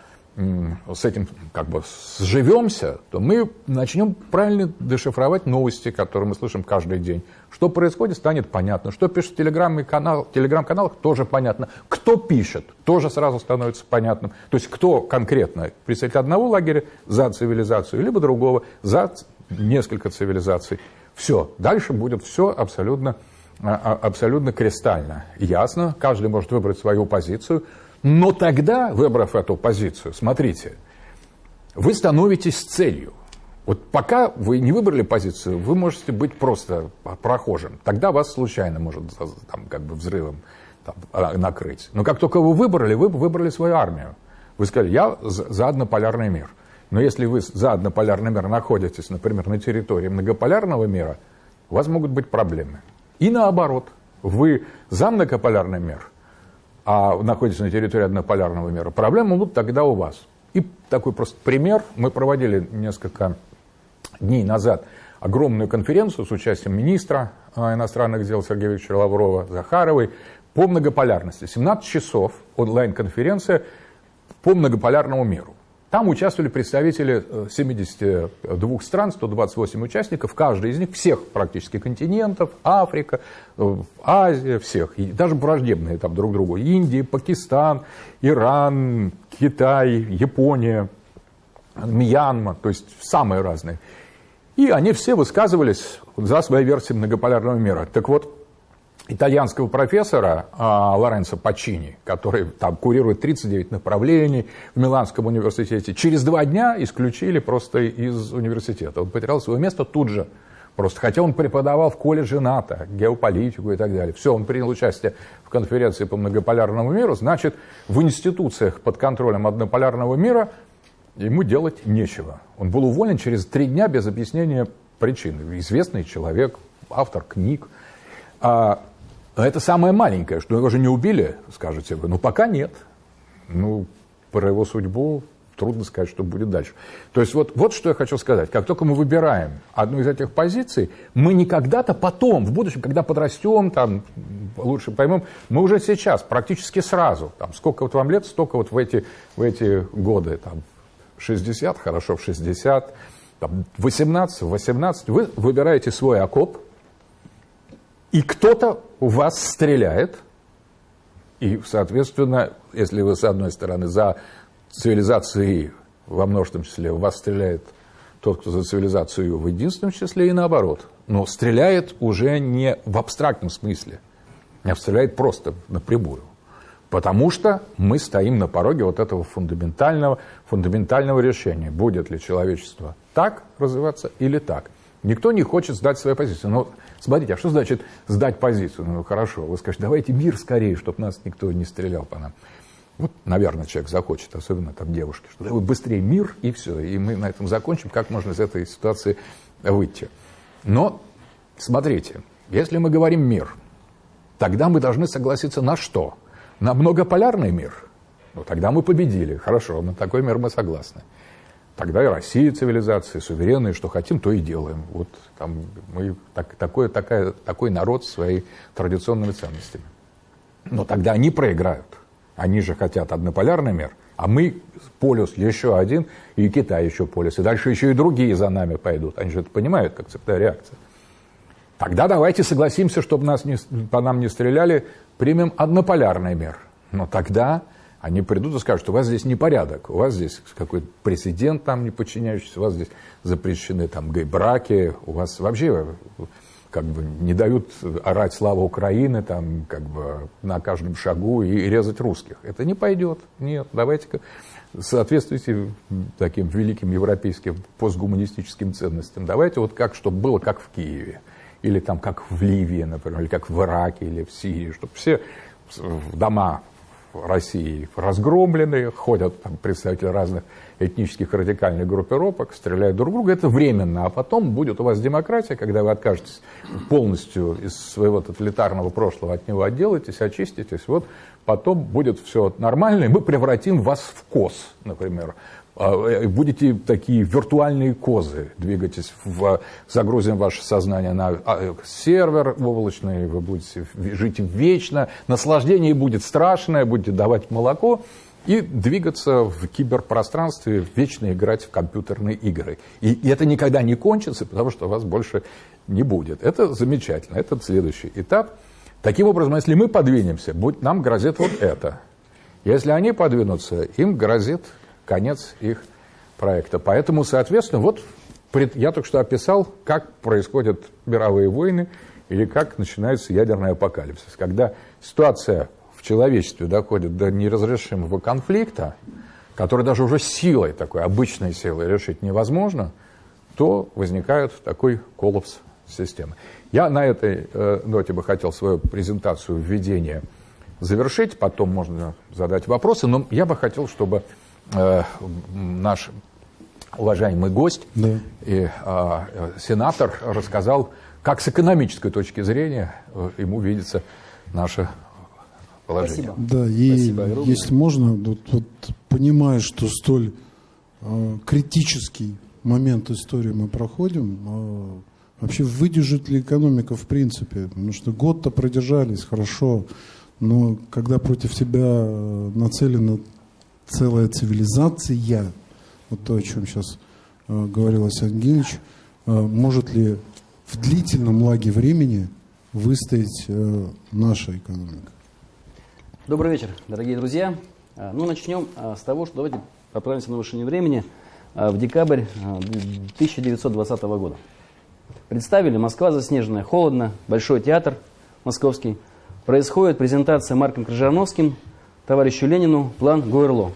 Speaker 2: с этим как бы сживемся, то мы начнем правильно дешифровать новости, которые мы слышим каждый день. Что происходит, станет понятно. Что пишут в телеграм-каналах, телеграм-каналах, тоже понятно. Кто пишет, тоже сразу становится понятным. То есть кто конкретно представитель одного лагеря за цивилизацию, либо другого за несколько цивилизаций. Все, дальше будет все абсолютно, а, а, абсолютно кристально. Ясно, каждый может выбрать свою позицию, но тогда, выбрав эту позицию, смотрите, вы становитесь целью. Вот пока вы не выбрали позицию, вы можете быть просто прохожим. Тогда вас случайно может там, как бы взрывом там, а, накрыть. Но как только вы выбрали, вы выбрали свою армию. Вы сказали, я за однополярный мир. Но если вы за однополярный мир находитесь, например, на территории многополярного мира, у вас могут быть проблемы. И наоборот, вы за многополярный мир, а находитесь на территории однополярного мира, проблемы будут тогда у вас. И такой просто пример. Мы проводили несколько дней назад огромную конференцию с участием министра а, иностранных дел Сергея Викторовича Лаврова, Захаровой по многополярности. 17 часов онлайн-конференция по многополярному миру. Там участвовали представители 72 э, стран, 128 участников, каждый из них, всех практически континентов, Африка, э, Азия, всех, и даже враждебные там друг другу, Индия, Пакистан, Иран, Китай, Япония, Мьянма, то есть самые разные. И они все высказывались за свои версии многополярного мира. Так вот, итальянского профессора а, Лоренцо Пачини, который там курирует 39 направлений в Миланском университете, через два дня исключили просто из университета. Он потерял свое место тут же, Просто хотя он преподавал в колледже НАТО, геополитику и так далее. Все, он принял участие в конференции по многополярному миру, значит, в институциях под контролем однополярного мира ему делать нечего. Он был уволен через три дня без объяснения причины. Известный человек, автор книг. А это самое маленькое, что его же не убили, скажете вы. Ну, пока нет. Ну, про его судьбу трудно сказать, что будет дальше. То есть вот, вот что я хочу сказать. Как только мы выбираем одну из этих позиций, мы не когда-то потом, в будущем, когда подрастем, там, лучше поймем, мы уже сейчас, практически сразу, там, сколько вот вам лет, столько вот в эти, в эти годы, там, 60, хорошо, в 60, там, 18, 18, вы выбираете свой окоп, и кто-то у вас стреляет, и, соответственно, если вы, с одной стороны, за цивилизации во множественном числе, в вас стреляет тот, кто за цивилизацию в единственном числе, и наоборот. Но стреляет уже не в абстрактном смысле, а стреляет просто напрямую. Потому что мы стоим на пороге вот этого фундаментального, фундаментального решения, будет ли человечество так развиваться или так. Никто не хочет сдать свою позицию. Но смотрите, а что значит сдать позицию? Ну хорошо, вы скажете, давайте мир скорее, чтобы нас никто не стрелял по нам. Вот, наверное, человек захочет, особенно там девушки, что давай быстрее мир и все, и мы на этом закончим, как можно из этой ситуации выйти. Но, смотрите, если мы говорим мир, тогда мы должны согласиться на что? На многополярный мир. Ну, тогда мы победили. Хорошо, на такой мир мы согласны. Тогда и Россия цивилизация, суверенные, что хотим, то и делаем. Вот там мы так, такой, такая, такой народ с своими традиционными ценностями. Но тогда они проиграют. Они же хотят однополярный мир, а мы полюс еще один, и Китай еще полюс, и дальше еще и другие за нами пойдут. Они же это понимают, как цепная реакция. Тогда давайте согласимся, чтобы нас не, по нам не стреляли, примем однополярный мир. Но тогда они придут и скажут, что у вас здесь непорядок, у вас здесь какой-то президент там не подчиняющийся, у вас здесь запрещены там гей-браки, у вас вообще как бы не дают орать «Слава Украины» там, как бы на каждом шагу и, резать русских. Это не пойдет. Нет, давайте-ка соответствуйте таким великим европейским постгуманистическим ценностям. Давайте вот как, чтобы было как в Киеве, или там как в Ливии, например, или как в Ираке, или в Сирии, чтобы все дома России разгромлены, ходят там представители разных этнических радикальных группировок, стреляют друг друга. Это временно, а потом будет у вас демократия, когда вы откажетесь полностью из своего тоталитарного прошлого, от него отделаетесь, очиститесь. Вот потом будет все нормально, и мы превратим вас в коз, например. А, э, будете такие виртуальные козы, двигаетесь, в, загрузим ваше сознание на а, сервер облачный, вы будете жить вечно, наслаждение будет страшное, будете давать молоко и двигаться в киберпространстве, вечно играть в компьютерные игры. И это никогда не кончится, потому что вас больше не будет. Это замечательно, это следующий этап. Таким образом, если мы подвинемся, нам грозит вот это. Если они подвинутся, им грозит конец их проекта. Поэтому, соответственно, вот я только что описал, как происходят мировые войны или как начинается ядерный апокалипсис. Когда ситуация в человечестве доходит до неразрешимого конфликта, который даже уже силой такой, обычной силой решить невозможно, то возникает такой коллапс системы. Я на этой э, ноте бы хотел свою презентацию введения завершить, потом можно задать вопросы, но я бы хотел, чтобы э, наш уважаемый гость да. и э, сенатор рассказал, как с экономической точки зрения э, ему видится наше положение.
Speaker 1: Спасибо. Да, и Спасибо если можно, вот, вот понимая, что столь э, критический момент истории мы проходим, э, вообще выдержит ли экономика в принципе? Потому что год-то продержались, хорошо, но когда против тебя э, нацелена целая цивилизация, вот то, о чем сейчас э, говорил Ангелович, э, может ли в длительном лаге времени выстоять э, наша экономика?
Speaker 3: Добрый вечер, дорогие друзья. Э, ну, начнем с того, что давайте отправимся на машине времени в декабрь 1920 года. Представили, Москва заснеженная, холодно, Большой театр московский. Происходит презентация Марком Крыжановским товарищу Ленину план Гуэрло.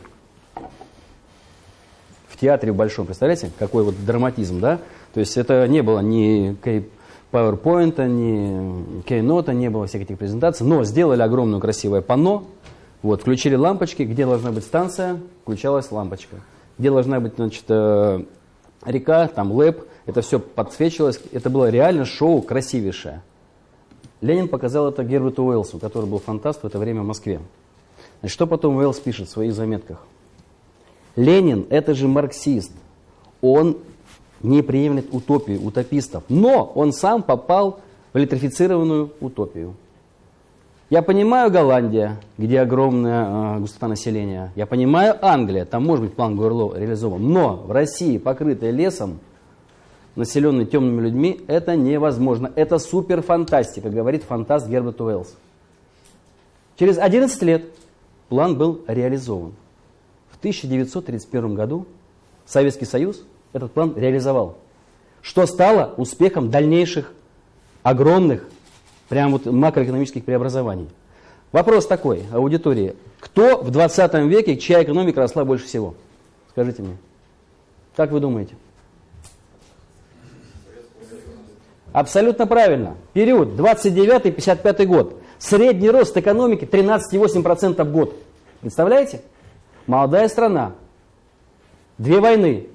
Speaker 3: В театре большом. Представляете, какой вот драматизм, да? То есть это не было ни PowerPoint, ни Keynote, не было всех этих презентаций, но сделали огромное красивое панно, вот, включили лампочки, где должна быть станция, включалась лампочка. Где должна быть, значит, э, река, там лэп, это все подсвечивалось, это было реально шоу красивейшее. Ленин показал это Герберту Уэллсу, который был фантаст в это время в Москве. Значит, что потом Уэллс пишет в своих заметках? Ленин – это же марксист. Он не приемлет утопию, утопистов. Но он сам попал в электрифицированную утопию. Я понимаю Голландия, где огромная э, густота населения. Я понимаю Англия, там может быть план Гуэрло реализован. Но в России, покрытая лесом, населенной темными людьми, это невозможно. Это суперфантастика, говорит фантаст Герберт Уэллс. Через 11 лет план был реализован. В 1931 году Советский Союз этот план реализовал. Что стало успехом дальнейших огромных, прям вот макроэкономических преобразований. Вопрос такой аудитории. Кто в 20 веке, чья экономика росла больше всего? Скажите мне. Как вы думаете? Абсолютно правильно. Период 29-55 год. Средний рост экономики 13,8% в год. Представляете? Молодая страна. Две войны.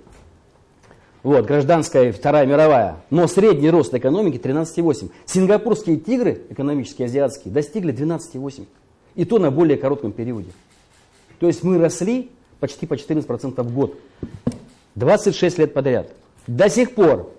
Speaker 3: Вот, гражданская и Вторая мировая. Но средний рост экономики 13,8. Сингапурские тигры, экономические, азиатские, достигли 12,8. И то на более коротком периоде. То есть мы росли почти по 14% в год. 26 лет подряд. До сих пор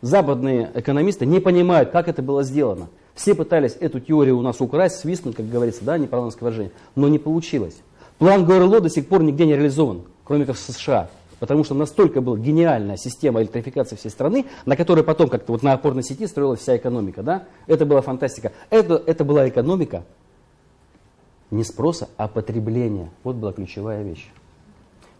Speaker 3: западные экономисты не понимают, как это было сделано. Все пытались эту теорию у нас украсть, свистнуть, как говорится, да, неправильное выражение, но не получилось. План ГРЛО до сих пор нигде не реализован, кроме как в США. Потому что настолько была гениальная система электрификации всей страны, на которой потом как-то вот на опорной сети строилась вся экономика. Да? Это была фантастика. Это, это была экономика не спроса, а потребления. Вот была ключевая вещь.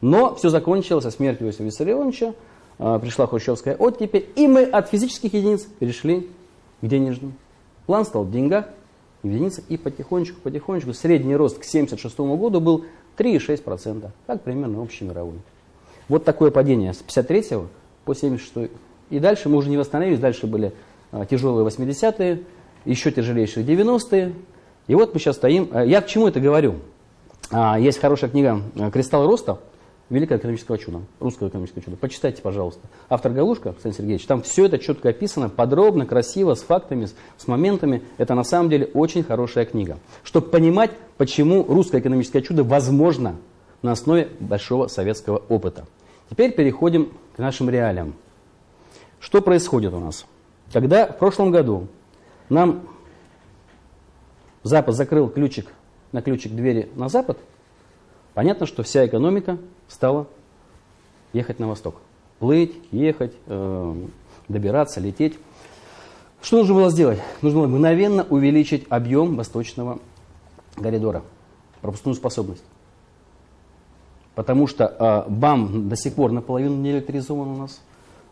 Speaker 3: Но все закончилось со смертью Иосифа Виссарионовича, а, пришла хрущевская оттепель, и мы от физических единиц перешли к денежным. План стал в деньгах, в и потихонечку, потихонечку средний рост к 1976 году был 3,6%, как примерно общий мировой. Вот такое падение с 53 по 76 И дальше мы уже не восстановились, дальше были а, тяжелые 80-е, еще тяжелейшие 90-е. И вот мы сейчас стоим. А, я к чему это говорю? А, есть хорошая книга «Кристалл роста», Великое экономическое чудо, русское экономическое чудо. Почитайте, пожалуйста. Автор Галушка, Александр Сергеевич, там все это четко описано, подробно, красиво, с фактами, с моментами. Это на самом деле очень хорошая книга. Чтобы понимать, почему русское экономическое чудо возможно на основе большого советского опыта. Теперь переходим к нашим реалиям. Что происходит у нас? Когда в прошлом году нам Запад закрыл ключик на ключик двери на Запад, понятно, что вся экономика стала ехать на восток. Плыть, ехать, э, добираться, лететь. Что нужно было сделать? Нужно было мгновенно увеличить объем восточного коридора, пропускную способность. Потому что э, БАМ до сих пор наполовину не электризован у нас.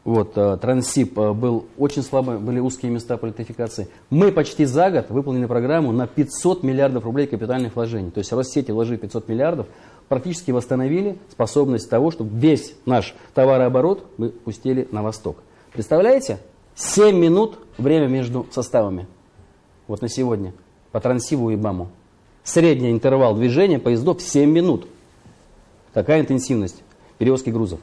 Speaker 3: Вот, э, Трансип э, был очень слабо, были узкие места по электрификации. Мы почти за год выполнили программу на 500 миллиардов рублей капитальных вложений. То есть Россети вложили 500 миллиардов, практически восстановили способность того, чтобы весь наш товарооборот мы пустили на восток. Представляете? 7 минут время между составами. Вот на сегодня. По Трансиву и БАМу. Средний интервал движения поездов 7 минут. Такая интенсивность перевозки грузов.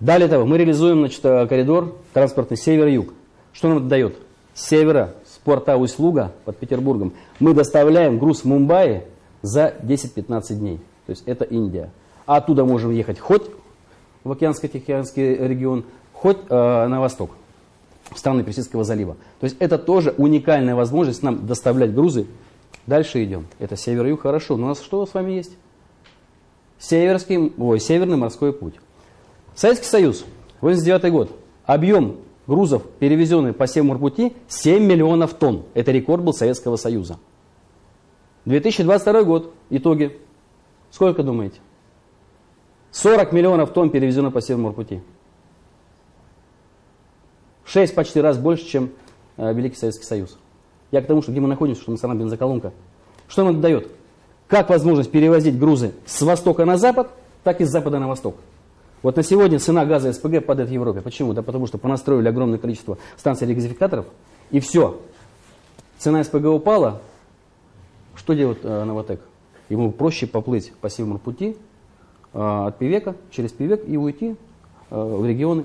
Speaker 3: Далее того, мы реализуем значит, коридор транспортный север-юг. Что нам это дает? С севера, с порта Усть-Луга под Петербургом, мы доставляем груз в Мумбаи за 10-15 дней. То есть это Индия. А оттуда можем ехать хоть в Океанско-Тихоокеанский регион, хоть э, на восток, в страны Персидского залива. То есть это тоже уникальная возможность нам доставлять грузы. Дальше идем. Это север-юг, хорошо. Но у нас что с вами есть? Северский, ой, Северный морской путь. Советский Союз, 89 год. Объем грузов, перевезенных по Севморпути, 7 миллионов тонн. Это рекорд был Советского Союза. 2022 год. Итоги. Сколько думаете? 40 миллионов тонн перевезено по Северному В 6 почти раз больше, чем э, Великий Советский Союз. Я к тому, что где мы находимся, что страна бензоколонка. Что нам это дает? Как возможность перевозить грузы с востока на запад, так и с запада на восток. Вот на сегодня цена газа СПГ падает в Европе. Почему? Да потому что понастроили огромное количество станций регазификаторов, и все. Цена СПГ упала. Что делает э, Новотек? Ему проще поплыть по северному пути э, от Пивека, через Пивек и уйти э, в регионы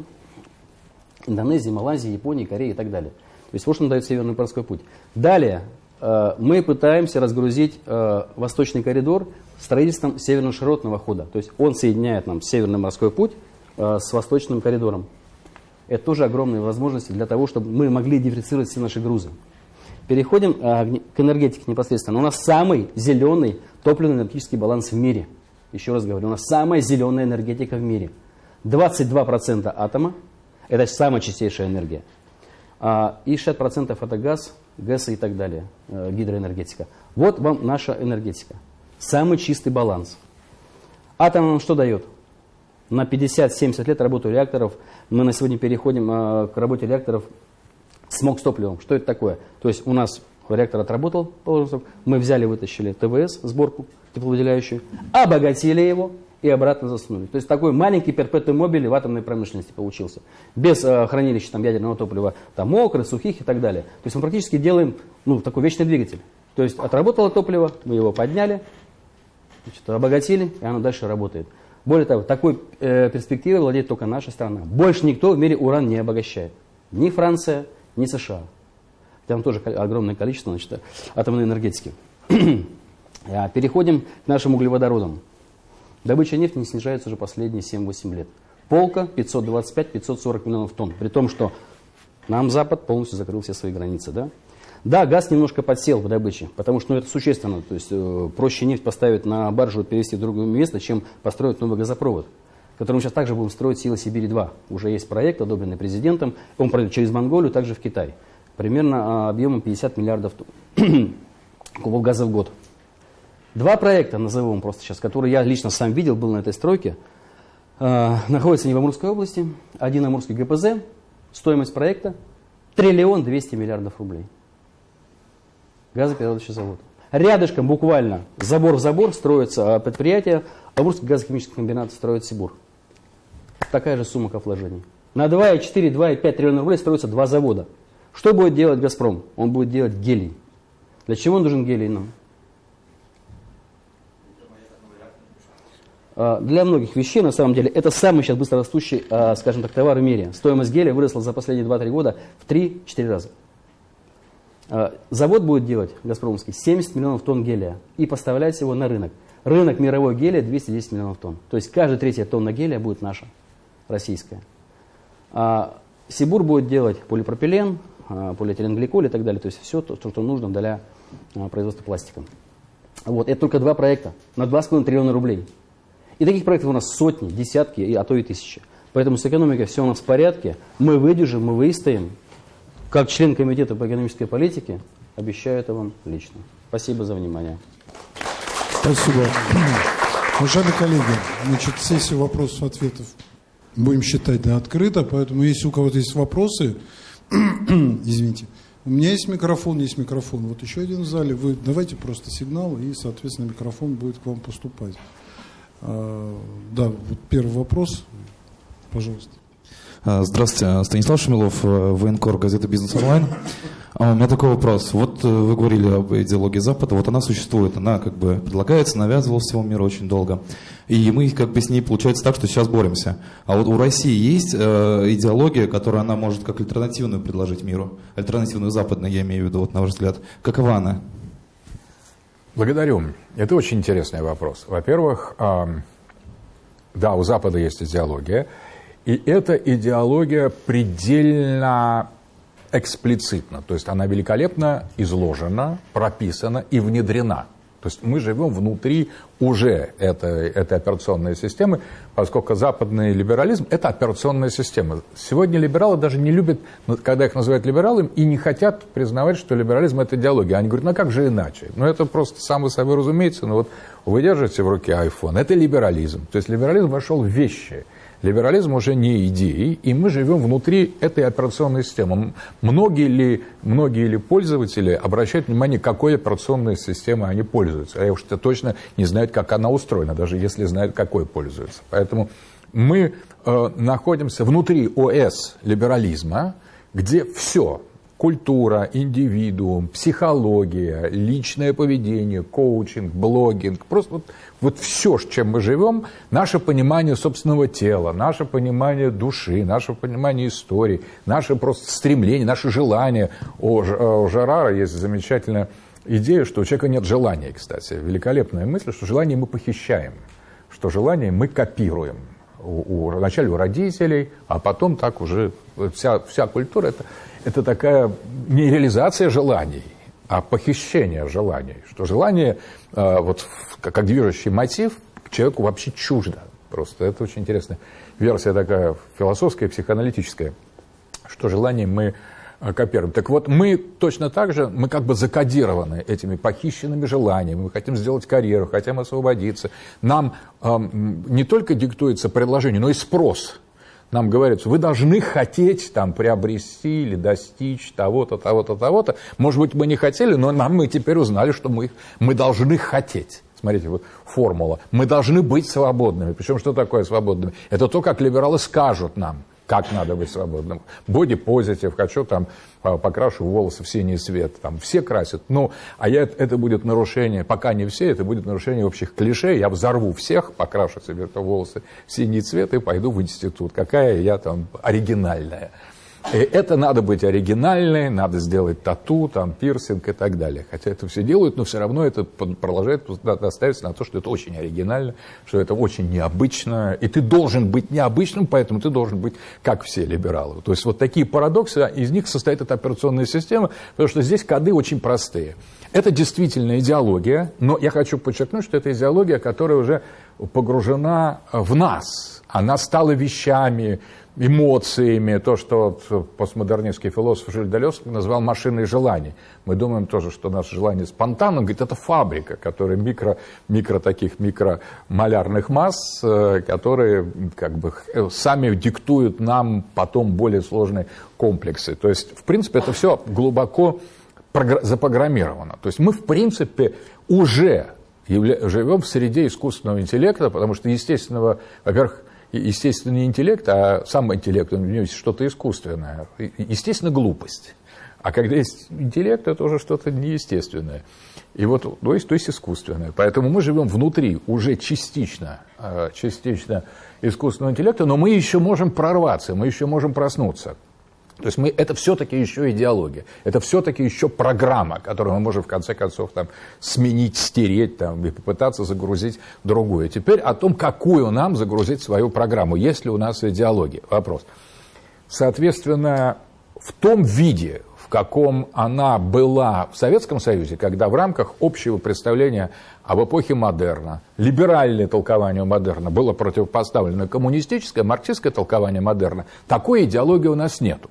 Speaker 3: Индонезии, Малайзии, Японии, Кореи и так далее. То есть вот что нам дает Северный морской путь. Далее э, мы пытаемся разгрузить восточный коридор строительством северно-широтного хода. То есть он соединяет нам Северный морской путь с восточным коридором. Это тоже огромные возможности для того, чтобы мы могли дифференцировать все наши грузы. Переходим к энергетике непосредственно. У нас самый зеленый топливно-энергетический баланс в мире. Еще раз говорю, у нас самая зеленая энергетика в мире. 22% атома, это самая чистейшая энергия. А, и 60% это газ, ГЭС и так далее, э, гидроэнергетика. Вот вам наша энергетика. Самый чистый баланс. Атом нам что дает? На 50-70 лет работы реакторов мы на сегодня переходим э, к работе реакторов смог с топливом. Что это такое? То есть у нас реактор отработал, мы взяли, вытащили ТВС, сборку тепловыделяющую, обогатили его, и обратно засунули. То есть такой маленький перпетум мобили в атомной промышленности получился. Без э, хранилища там, ядерного топлива, там мокрых, сухих и так далее. То есть мы практически делаем ну, такой вечный двигатель. То есть отработало топливо, мы его подняли, значит, обогатили, и оно дальше работает. Более того, такой э, перспективой владеет только наша страна. Больше никто в мире уран не обогащает. Ни Франция, ни США. Там тоже огромное количество значит, атомной энергетики. А, переходим к нашим углеводородам. Добыча нефти не снижается уже последние 7-8 лет. Полка 525-540 миллионов тонн. При том, что нам Запад полностью закрыл все свои границы. Да, да газ немножко подсел в добыче, потому что ну, это существенно. То есть э, проще нефть поставить на баржу и перевести в другое место, чем построить новый газопровод который мы сейчас также будем строить «Сила Сибири-2». Уже есть проект, одобренный президентом. Он пройдет через Монголию, также в Китай. Примерно а, объемом 50 миллиардов кубов газа в год. Два проекта, назовем просто сейчас, которые я лично сам видел, был на этой стройке, э, находятся не в Амурской области. Один Амурский ГПЗ, стоимость проекта триллион двести миллиардов рублей. Газоперерабатывающий завод. Рядышком буквально забор в забор строится а, предприятие, Амурский газохимический комбинат строит Сибур. Такая же сумма к вложений. На 2,4, 2,5 триллиона рублей строятся два завода. Что будет делать «Газпром»? Он будет делать гелий. Для чего нужен гелий нам? А, для многих вещей, на самом деле, это самый сейчас быстрорастущий, а, скажем так, товар в мире. Стоимость гелия выросла за последние 2-3 года в 3-4 раза. А, завод будет делать, Газпромовский, 70 миллионов тонн гелия и поставлять его на рынок. Рынок мировой гелия 210 миллионов тонн. То есть каждая третья тонна гелия будет наша, российская. Сибур будет делать полипропилен, полиэтиленгликоль и так далее. То есть все то, что нужно для производства пластика. Вот, это только два проекта на 2,5 триллиона рублей. И таких проектов у нас сотни, десятки, а то и тысячи. Поэтому с экономикой все у нас в порядке. Мы выдержим, мы выстоим. Как член Комитета по экономической политике, обещаю это вам лично. Спасибо за внимание.
Speaker 1: Спасибо. Уважаемые коллеги, значит, сессию вопросов-ответов будем считать да, открыто, поэтому если у кого-то есть вопросы, извините, у меня есть микрофон, есть микрофон. Вот еще один в зале. Вы давайте просто сигнал, и, соответственно, микрофон будет к вам поступать. А, да, вот первый вопрос, пожалуйста.
Speaker 4: А, здравствуйте, Станислав Шумилов, э, военкор, газета «Бизнес онлайн». А у меня такой вопрос. Вот э, вы говорили об идеологии Запада, вот она существует, она как бы предлагается, навязывалась всему миру очень долго. И мы как бы с ней получается так, что сейчас боремся. А вот у России есть э, идеология, которую она может как альтернативную предложить миру? Альтернативную западную, я имею в виду, вот на ваш взгляд. Какова она?
Speaker 2: Благодарю. Это очень интересный вопрос. Во-первых, да, у Запада есть идеология, и эта идеология предельно эксплицитна, то есть она великолепно изложена, прописана и внедрена – то есть мы живем внутри уже этой, этой операционной системы, поскольку западный либерализм – это операционная система. Сегодня либералы даже не любят, ну, когда их называют либералами, и не хотят признавать, что либерализм – это идеология. Они говорят, ну а как же иначе? Ну это просто само собой разумеется. Но вот вы держите в руке iPhone – это либерализм. То есть либерализм вошел в вещи – Либерализм уже не идеи, и мы живем внутри этой операционной системы. Многие ли, многие ли пользователи обращают внимание, какой операционной системой они пользуются? А я уж точно не знают, как она устроена, даже если знают, какой пользуются. Поэтому Мы э, находимся внутри ОС либерализма, где все, культура, индивидуум, психология, личное поведение, коучинг, блогинг, просто вот, вот все, с чем мы живем, наше понимание собственного тела, наше понимание души, наше понимание истории, наше просто стремление, наше желание. У, у Жерара есть замечательная идея, что у человека нет желания, кстати. Великолепная мысль, что желание мы похищаем, что желание мы копируем. У, у, вначале у родителей, а потом так уже вся, вся культура это это такая не реализация желаний, а похищение желаний. Что желание, э, вот, как движущий мотив, человеку вообще чуждо. Просто это очень интересная версия такая философская, психоаналитическая, что желание мы э, копируем. Так вот, мы точно так же, мы как бы закодированы этими похищенными желаниями, мы хотим сделать карьеру, хотим освободиться. Нам э, не только диктуется предложение, но и спрос – нам говорят, что вы должны хотеть там приобрести или достичь того-то, того-то, того-то. Может быть, мы не хотели, но нам мы теперь узнали, что мы, мы должны хотеть. Смотрите, вот формула. Мы должны быть свободными. Причем, что такое свободными? Это то, как либералы скажут нам как надо быть свободным. Боди позитив, хочу там а, покрашу волосы в синий цвет, там все красят. Ну, а я, это будет нарушение, пока не все, это будет нарушение общих клише. Я взорву всех, покрашу себе волосы в синий цвет и пойду в институт. Какая я там оригинальная. И это надо быть оригинальной, надо сделать тату, там, пирсинг и так далее. Хотя это все делают, но все равно это продолжает наставиться на то, что это очень оригинально, что это очень необычно. И ты должен быть необычным, поэтому ты должен быть как все либералы. То есть вот такие парадоксы, из них состоит эта операционная система, потому что здесь коды очень простые. Это действительно идеология, но я хочу подчеркнуть, что это идеология, которая уже погружена в нас. Она стала вещами, эмоциями, то, что вот постмодернистский философ Жиль Далес назвал машиной желаний. Мы думаем тоже, что наше желание спонтанно, он говорит, это фабрика, которая микро, микро таких микромалярных масс, э, которые как бы э, сами диктуют нам потом более сложные комплексы. То есть, в принципе, это все глубоко запрограммировано. То есть мы, в принципе, уже живем в среде искусственного интеллекта, потому что естественного, во-первых, естественный интеллект, а сам интеллект, у него есть что-то искусственное. Естественно, глупость. А когда есть интеллект, это уже что-то неестественное. И вот, то есть, то есть искусственное. Поэтому мы живем внутри уже частично, а, частично искусственного интеллекта, но мы еще можем прорваться, мы еще можем проснуться. То есть мы, это все-таки еще идеология, это все-таки еще программа, которую мы можем в конце концов там, сменить, стереть там, и попытаться загрузить другую. Теперь о том, какую нам загрузить свою программу, есть ли у нас идеология. Вопрос. Соответственно, в том виде, в каком она была в Советском Союзе, когда в рамках общего представления об эпохе модерна, либеральное толкование модерна было противопоставлено коммунистическое, марксистское толкование модерна, такой идеологии у нас нету.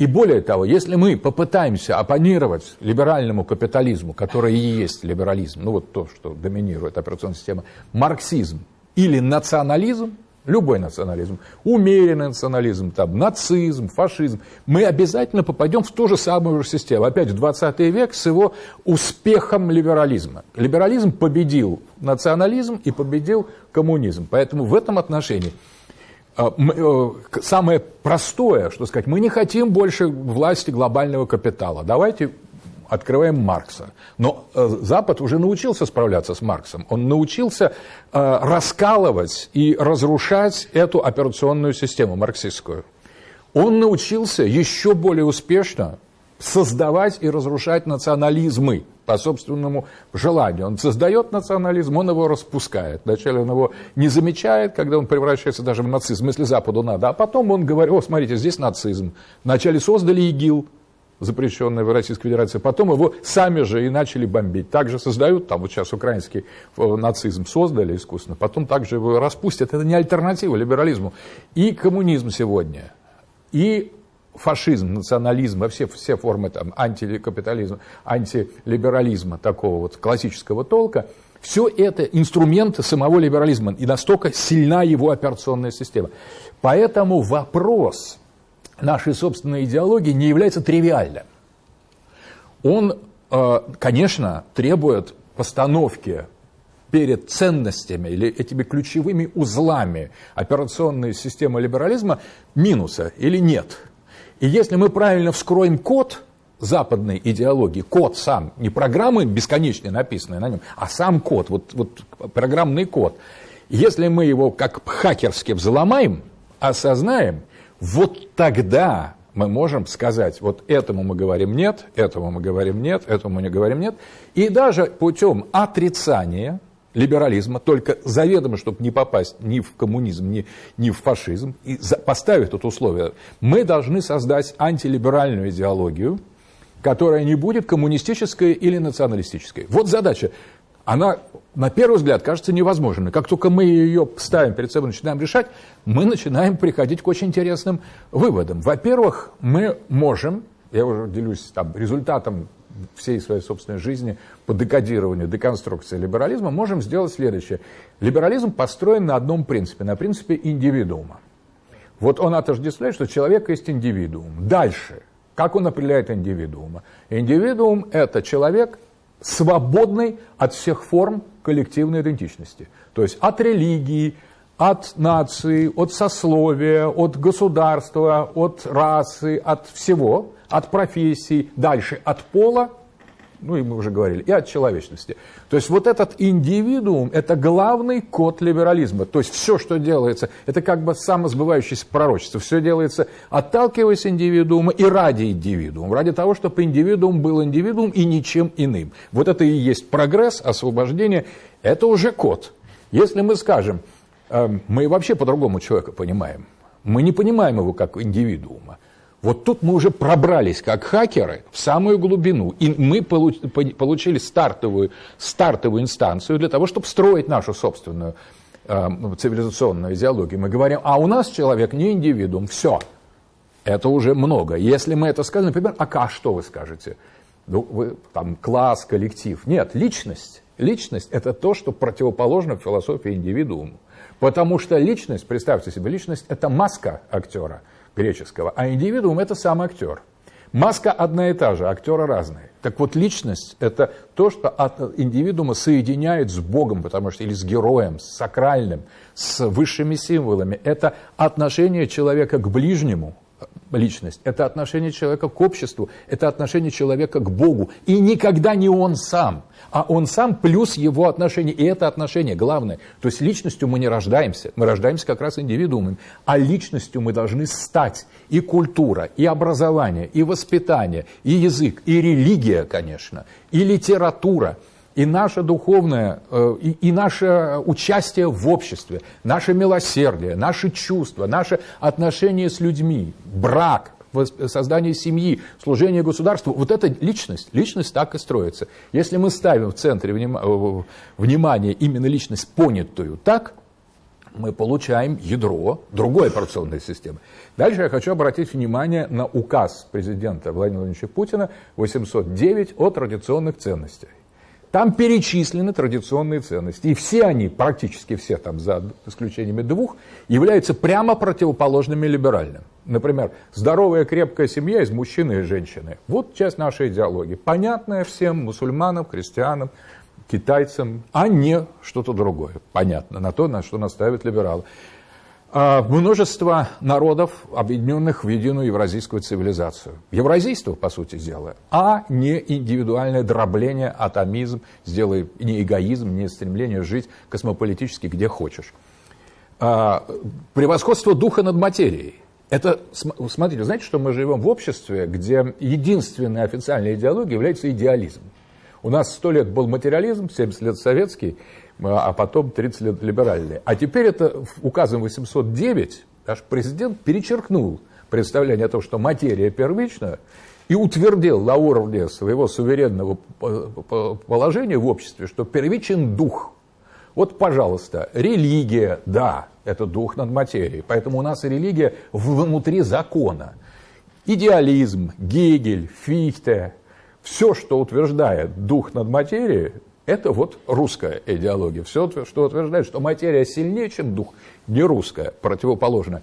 Speaker 2: И более того, если мы попытаемся оппонировать либеральному капитализму, который и есть либерализм, ну вот то, что доминирует операционная система, марксизм или национализм, любой национализм, умеренный национализм, там, нацизм, фашизм, мы обязательно попадем в ту же самую же систему. Опять в 20 век с его успехом либерализма. Либерализм победил национализм и победил коммунизм. Поэтому в этом отношении самое простое, что сказать, мы не хотим больше власти глобального капитала. Давайте открываем Маркса. Но э, Запад уже научился справляться с Марксом. Он научился э, раскалывать и разрушать эту операционную систему марксистскую. Он научился еще более успешно создавать и разрушать национализмы по собственному желанию. Он создает национализм, он его распускает. Вначале он его не замечает, когда он превращается даже в нацизм, если Западу надо. А потом он говорит, о, смотрите, здесь нацизм. Вначале создали ИГИЛ, запрещенный в Российской Федерации, потом его сами же и начали бомбить. Также создают, там вот сейчас украинский э, нацизм создали искусственно, потом также его распустят. Это не альтернатива либерализму. И коммунизм сегодня, и фашизм, национализм, все, все формы там, антикапитализма, антилиберализма такого вот классического толка, все это инструменты самого либерализма, и настолько сильна его операционная система. Поэтому вопрос нашей собственной идеологии не является тривиальным. Он, э, конечно, требует постановки перед ценностями или этими ключевыми узлами операционной системы либерализма минуса или нет. И если мы правильно вскроем код западной идеологии, код сам, не программы бесконечные написанные на нем, а сам код, вот, вот программный код, если мы его как хакерски взломаем, осознаем, вот тогда мы можем сказать, вот этому мы говорим нет, этому мы говорим нет, этому мы не говорим нет. И даже путем отрицания либерализма, только заведомо, чтобы не попасть ни в коммунизм, ни, ни в фашизм, и за, поставив тут условие, мы должны создать антилиберальную идеологию, которая не будет коммунистической или националистической. Вот задача. Она, на первый взгляд, кажется невозможной. Как только мы ее ставим перед собой, начинаем решать, мы начинаем приходить к очень интересным выводам. Во-первых, мы можем, я уже делюсь там, результатом всей своей собственной жизни по декодированию, деконструкции либерализма, можем сделать следующее. Либерализм построен на одном принципе, на принципе индивидуума. Вот он отождествляет, что человек есть индивидуум. Дальше, как он определяет индивидуума? Индивидуум – это человек, свободный от всех форм коллективной идентичности. То есть от религии, от нации, от сословия, от государства, от расы, от всего, от профессии, дальше от пола ну и мы уже говорили, и от человечности. То есть вот этот индивидуум – это главный код либерализма. То есть все, что делается, это как бы самосбывающееся пророчество. Все делается, отталкиваясь индивидуума и ради индивидуума. Ради того, чтобы индивидуум был индивидуум и ничем иным. Вот это и есть прогресс, освобождение. Это уже код. Если мы скажем, эм, мы вообще по-другому человека понимаем. Мы не понимаем его как индивидуума. Вот тут мы уже пробрались, как хакеры, в самую глубину. И мы получили стартовую, стартовую инстанцию для того, чтобы строить нашу собственную э, цивилизационную идеологию. Мы говорим, а у нас человек не индивидуум, все. Это уже много. Если мы это скажем, например, а что вы скажете? Ну, вы, там, класс, коллектив. Нет, личность. Личность – это то, что противоположно в философии индивидууму. Потому что личность, представьте себе, личность – это маска актера – греческого, а индивидуум – это сам актер. Маска одна и та же, актеры разные. Так вот, личность – это то, что от индивидуума соединяет с Богом, потому что или с героем, с сакральным, с высшими символами. Это отношение человека к ближнему, личность, это отношение человека к обществу, это отношение человека к Богу. И никогда не он сам, а он сам плюс его отношение. И это отношение главное. То есть личностью мы не рождаемся, мы рождаемся как раз индивидуумом, а личностью мы должны стать. И культура, и образование, и воспитание, и язык, и религия, конечно, и литература – и наше духовное, э, и, и наше участие в обществе, наше милосердие, наши чувства, наше отношение с людьми, брак, создание семьи, служение государству, вот эта личность, личность так и строится. Если мы ставим в центре э, внимания именно личность понятую так, мы получаем ядро другой операционной системы. Дальше я хочу обратить внимание на указ президента Владимира Владимировича Путина 809 о традиционных ценностях. Там перечислены традиционные ценности. И все они, практически все, там, за исключениями двух, являются прямо противоположными либеральным. Например, здоровая крепкая семья из мужчины и женщины. Вот часть нашей идеологии. Понятная всем мусульманам, христианам, китайцам, а не что-то другое. Понятно, на то, на что наставят либералы. А, множество народов, объединенных в единую евразийскую цивилизацию. Евразийство, по сути дела, а не индивидуальное дробление, атомизм, сделай не эгоизм, не стремление жить космополитически где хочешь. А, превосходство духа над материей. Это, смотрите, знаете, что мы живем в обществе, где единственная официальная идеология является идеализм. У нас сто лет был материализм, 70 лет советский, а потом 30 лет либеральные. А теперь это указом 809 наш президент перечеркнул представление о том, что материя первична, и утвердил на уровне своего суверенного положения в обществе, что первичен дух. Вот, пожалуйста, религия, да, это дух над материей. Поэтому у нас религия внутри закона. Идеализм, Гегель, Фихте, все, что утверждает дух над материей, это вот русская идеология. Все, что утверждает, что материя сильнее, чем дух, не русская, противоположная.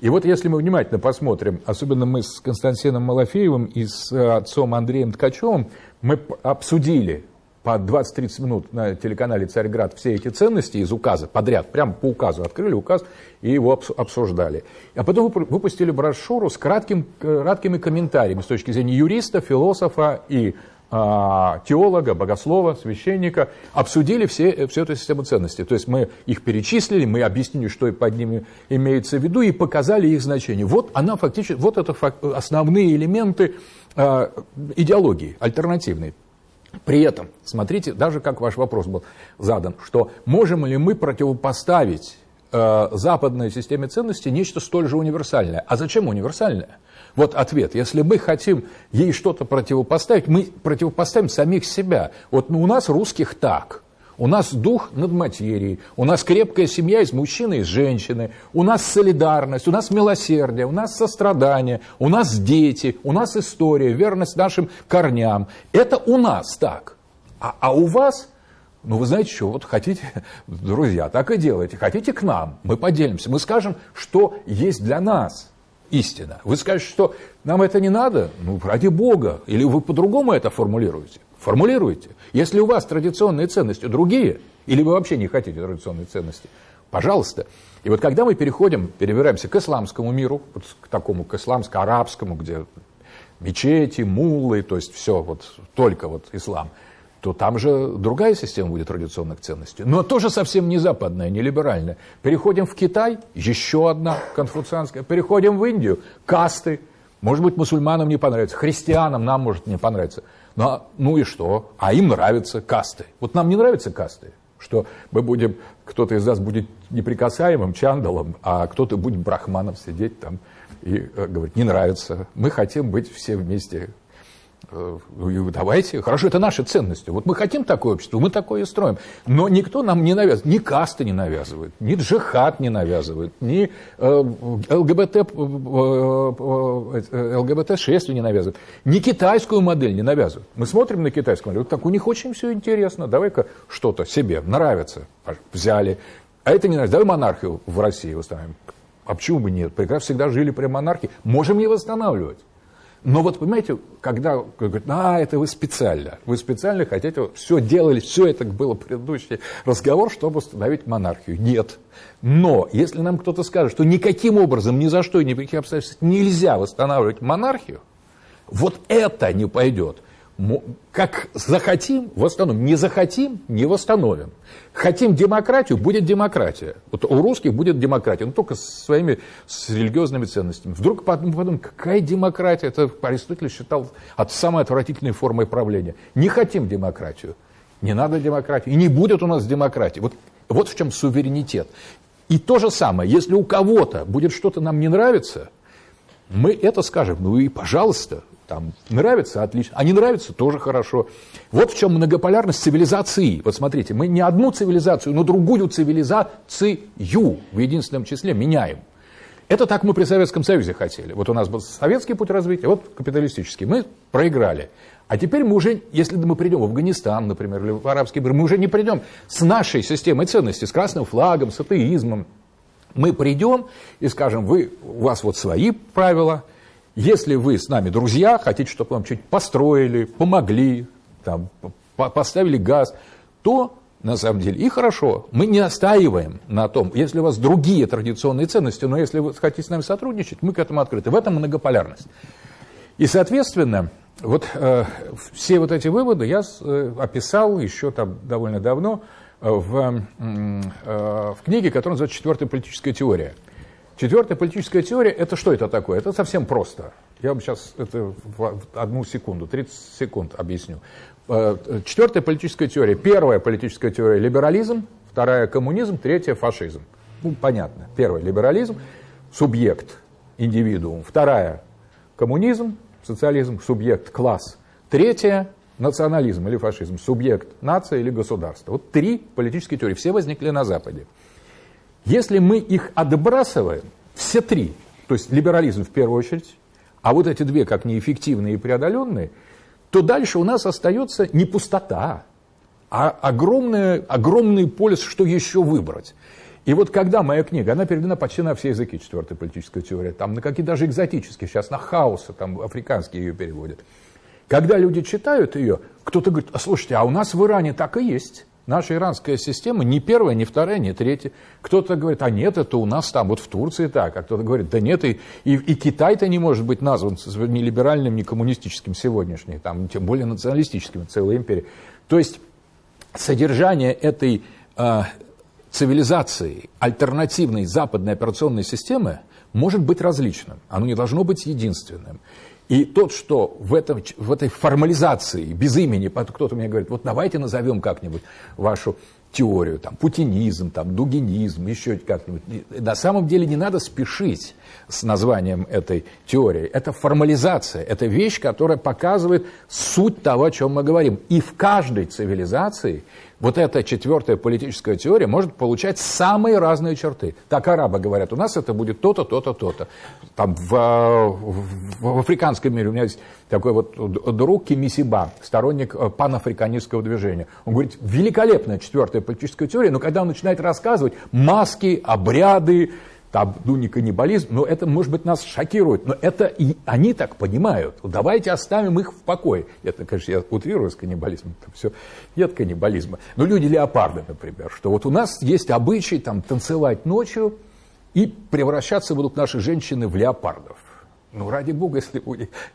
Speaker 2: И вот если мы внимательно посмотрим, особенно мы с Константином Малафеевым и с отцом Андреем Ткачевым, мы обсудили по 20-30 минут на телеканале «Царьград» все эти ценности из указа подряд, прямо по указу, открыли указ и его обсуждали. А потом выпустили брошюру с кратким, краткими комментариями с точки зрения юриста, философа и теолога, богослова, священника, обсудили все, всю эту систему ценностей. То есть мы их перечислили, мы объяснили, что под ними имеется в виду, и показали их значение. Вот она фактически, вот это основные элементы э, идеологии альтернативной. При этом, смотрите, даже как ваш вопрос был задан, что можем ли мы противопоставить э, западной системе ценностей нечто столь же универсальное. А зачем универсальное? Вот ответ. Если мы хотим ей что-то противопоставить, мы противопоставим самих себя. Вот ну, у нас русских так. У нас дух над материей, у нас крепкая семья из мужчины и из женщины, у нас солидарность, у нас милосердие, у нас сострадание, у нас дети, у нас история, верность нашим корням. Это у нас так. А, а у вас, ну вы знаете что, вот хотите, друзья, так и делайте, хотите к нам, мы поделимся, мы скажем, что есть для нас истина. Вы скажете, что нам это не надо, ну ради Бога, или вы по-другому это формулируете. Формулируйте. Если у вас традиционные ценности другие, или вы вообще не хотите традиционные ценности, пожалуйста. И вот когда мы переходим, перебираемся к исламскому миру, вот к такому, к исламско-арабскому, где мечети, муллы, то есть все вот только вот ислам, то там же другая система будет традиционных ценностей. Но тоже совсем не западная, не либеральная. Переходим в Китай, еще одна конфуцианская. Переходим в Индию, касты. Может быть, мусульманам не понравится, христианам нам может не понравиться. Ну, ну и что? А им нравятся касты. Вот нам не нравятся касты, что мы будем, кто-то из нас будет неприкасаемым чандалом, а кто-то будет брахманом сидеть там и э, говорить, не нравится. Мы хотим быть все вместе давайте, хорошо, это наши ценности. Вот мы хотим такое общество, мы такое и строим. Но никто нам не навязывает, ни касты не навязывает, ни джихад не навязывает, ни э, ЛГБТ, э, ЛГБТ-6 не навязывает, ни китайскую модель не навязывает. Мы смотрим на китайскую модель, так у них очень все интересно, давай-ка что-то себе нравится, взяли. А это не нравится, давай монархию в России восстановим. А почему бы нет? Прекрасно всегда жили при монархии, можем не восстанавливать. Но вот понимаете, когда говорят, а, это вы специально, вы специально хотите, все делали, все это было предыдущий разговор, чтобы установить монархию. Нет. Но если нам кто-то скажет, что никаким образом, ни за что ни при каких обстоятельствах нельзя восстанавливать монархию, вот это не пойдет как захотим, восстановим. Не захотим, не восстановим. Хотим демократию, будет демократия. Вот у русских будет демократия, но только со своими с религиозными ценностями. Вдруг подумаем, какая демократия? Это Аристотель считал от самой отвратительной формы правления. Не хотим демократию. Не надо демократию. И не будет у нас демократии. Вот, вот в чем суверенитет. И то же самое, если у кого-то будет что-то нам не нравиться, мы это скажем, ну и пожалуйста, там нравится, отлично. А не нравится, тоже хорошо. Вот в чем многополярность цивилизации. Вот смотрите, мы не одну цивилизацию, но другую цивилизацию в единственном числе меняем. Это так мы при Советском Союзе хотели. Вот у нас был советский путь развития, вот капиталистический. Мы проиграли. А теперь мы уже, если мы придем в Афганистан, например, или в арабский мир, мы уже не придем с нашей системой ценностей, с красным флагом, с атеизмом. Мы придем и скажем, вы, у вас вот свои правила – если вы с нами друзья, хотите, чтобы вам что-нибудь построили, помогли, там, поставили газ, то на самом деле и хорошо. Мы не остаиваем на том, если у вас другие традиционные ценности, но если вы хотите с нами сотрудничать, мы к этому открыты. В этом многополярность. И, соответственно, вот э, все вот эти выводы я э, описал еще там довольно давно э, в, э, в книге, которая называется «Четвертая политическая теория». Четвертая политическая теория, это что это такое? Это совсем просто. Я вам сейчас это в одну секунду, 30 секунд объясню. Э, четвертая политическая теория. Первая политическая теория – либерализм, вторая – коммунизм, третья – фашизм. Ну, понятно. Первая – либерализм, субъект, индивидуум. Вторая – коммунизм, социализм, субъект, класс. Третья – национализм или фашизм, субъект, нация или государство. Вот три политические теории. Все возникли на Западе. Если мы их отбрасываем, все три, то есть либерализм в первую очередь, а вот эти две как неэффективные и преодоленные, то дальше у нас остается не пустота, а огромный, огромный полис, что еще выбрать. И вот когда моя книга, она переведена почти на все языки, четвертая политическая теория, там на какие даже экзотические, сейчас на хаосы, там африканские ее переводят. Когда люди читают ее, кто-то говорит, а слушайте, а у нас в Иране так и есть. Наша иранская система не первая, не вторая, не третья. Кто-то говорит, а нет, это у нас там, вот в Турции так. А кто-то говорит, да нет, и, и, и Китай-то не может быть назван ни либеральным, ни коммунистическим сегодняшний, там, тем более националистическим, целой империей. То есть содержание этой э, цивилизации, альтернативной западной операционной системы может быть различным. Оно не должно быть единственным. И тот, что в, этом, в этой формализации, без имени, кто-то мне говорит, вот давайте назовем как-нибудь вашу теорию, там, путинизм, там, дугинизм, еще как-нибудь. На самом деле не надо спешить с названием этой теории. Это формализация, это вещь, которая показывает суть того, о чем мы говорим. И в каждой цивилизации вот эта четвертая политическая теория может получать самые разные черты. Так арабы говорят, у нас это будет то-то, то-то, то-то. Там в, в, в африканском мире у меня есть такой вот друг Кимисиба, сторонник э, панафриканистского движения. Он говорит, великолепная четвертая политическая теория, но когда он начинает рассказывать маски, обряды, там, ну, не каннибализм, но это, может быть, нас шокирует, но это и они так понимают. Давайте оставим их в покое. Это, конечно, я утрирую с каннибализмом, там все, нет каннибализма. Но люди-леопарды, например, что вот у нас есть обычай там танцевать ночью, и превращаться будут наши женщины в леопардов. Ну, ради бога, если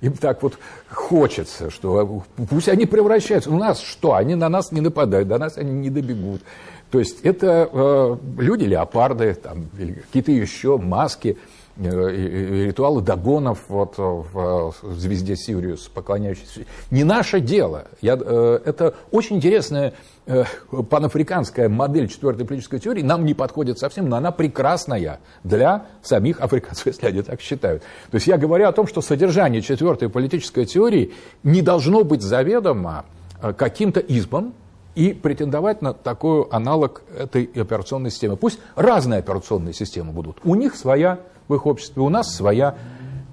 Speaker 2: им так вот хочется, что пусть они превращаются. У нас что? Они на нас не нападают, до нас они не добегут. То есть это э, люди-леопарды, там, какие-то еще маски, э, ритуалы догонов вот, в, в звезде Сириус, поклоняющиеся. Не наше дело. Я, э, это очень интересная э, панафриканская модель четвертой политической теории. Нам не подходит совсем, но она прекрасная для самих африканцев, если они так считают. То есть я говорю о том, что содержание четвертой политической теории не должно быть заведомо э, каким-то избом, и претендовать на такой аналог этой операционной системы. Пусть разные операционные системы будут. У них своя в их обществе, у нас своя.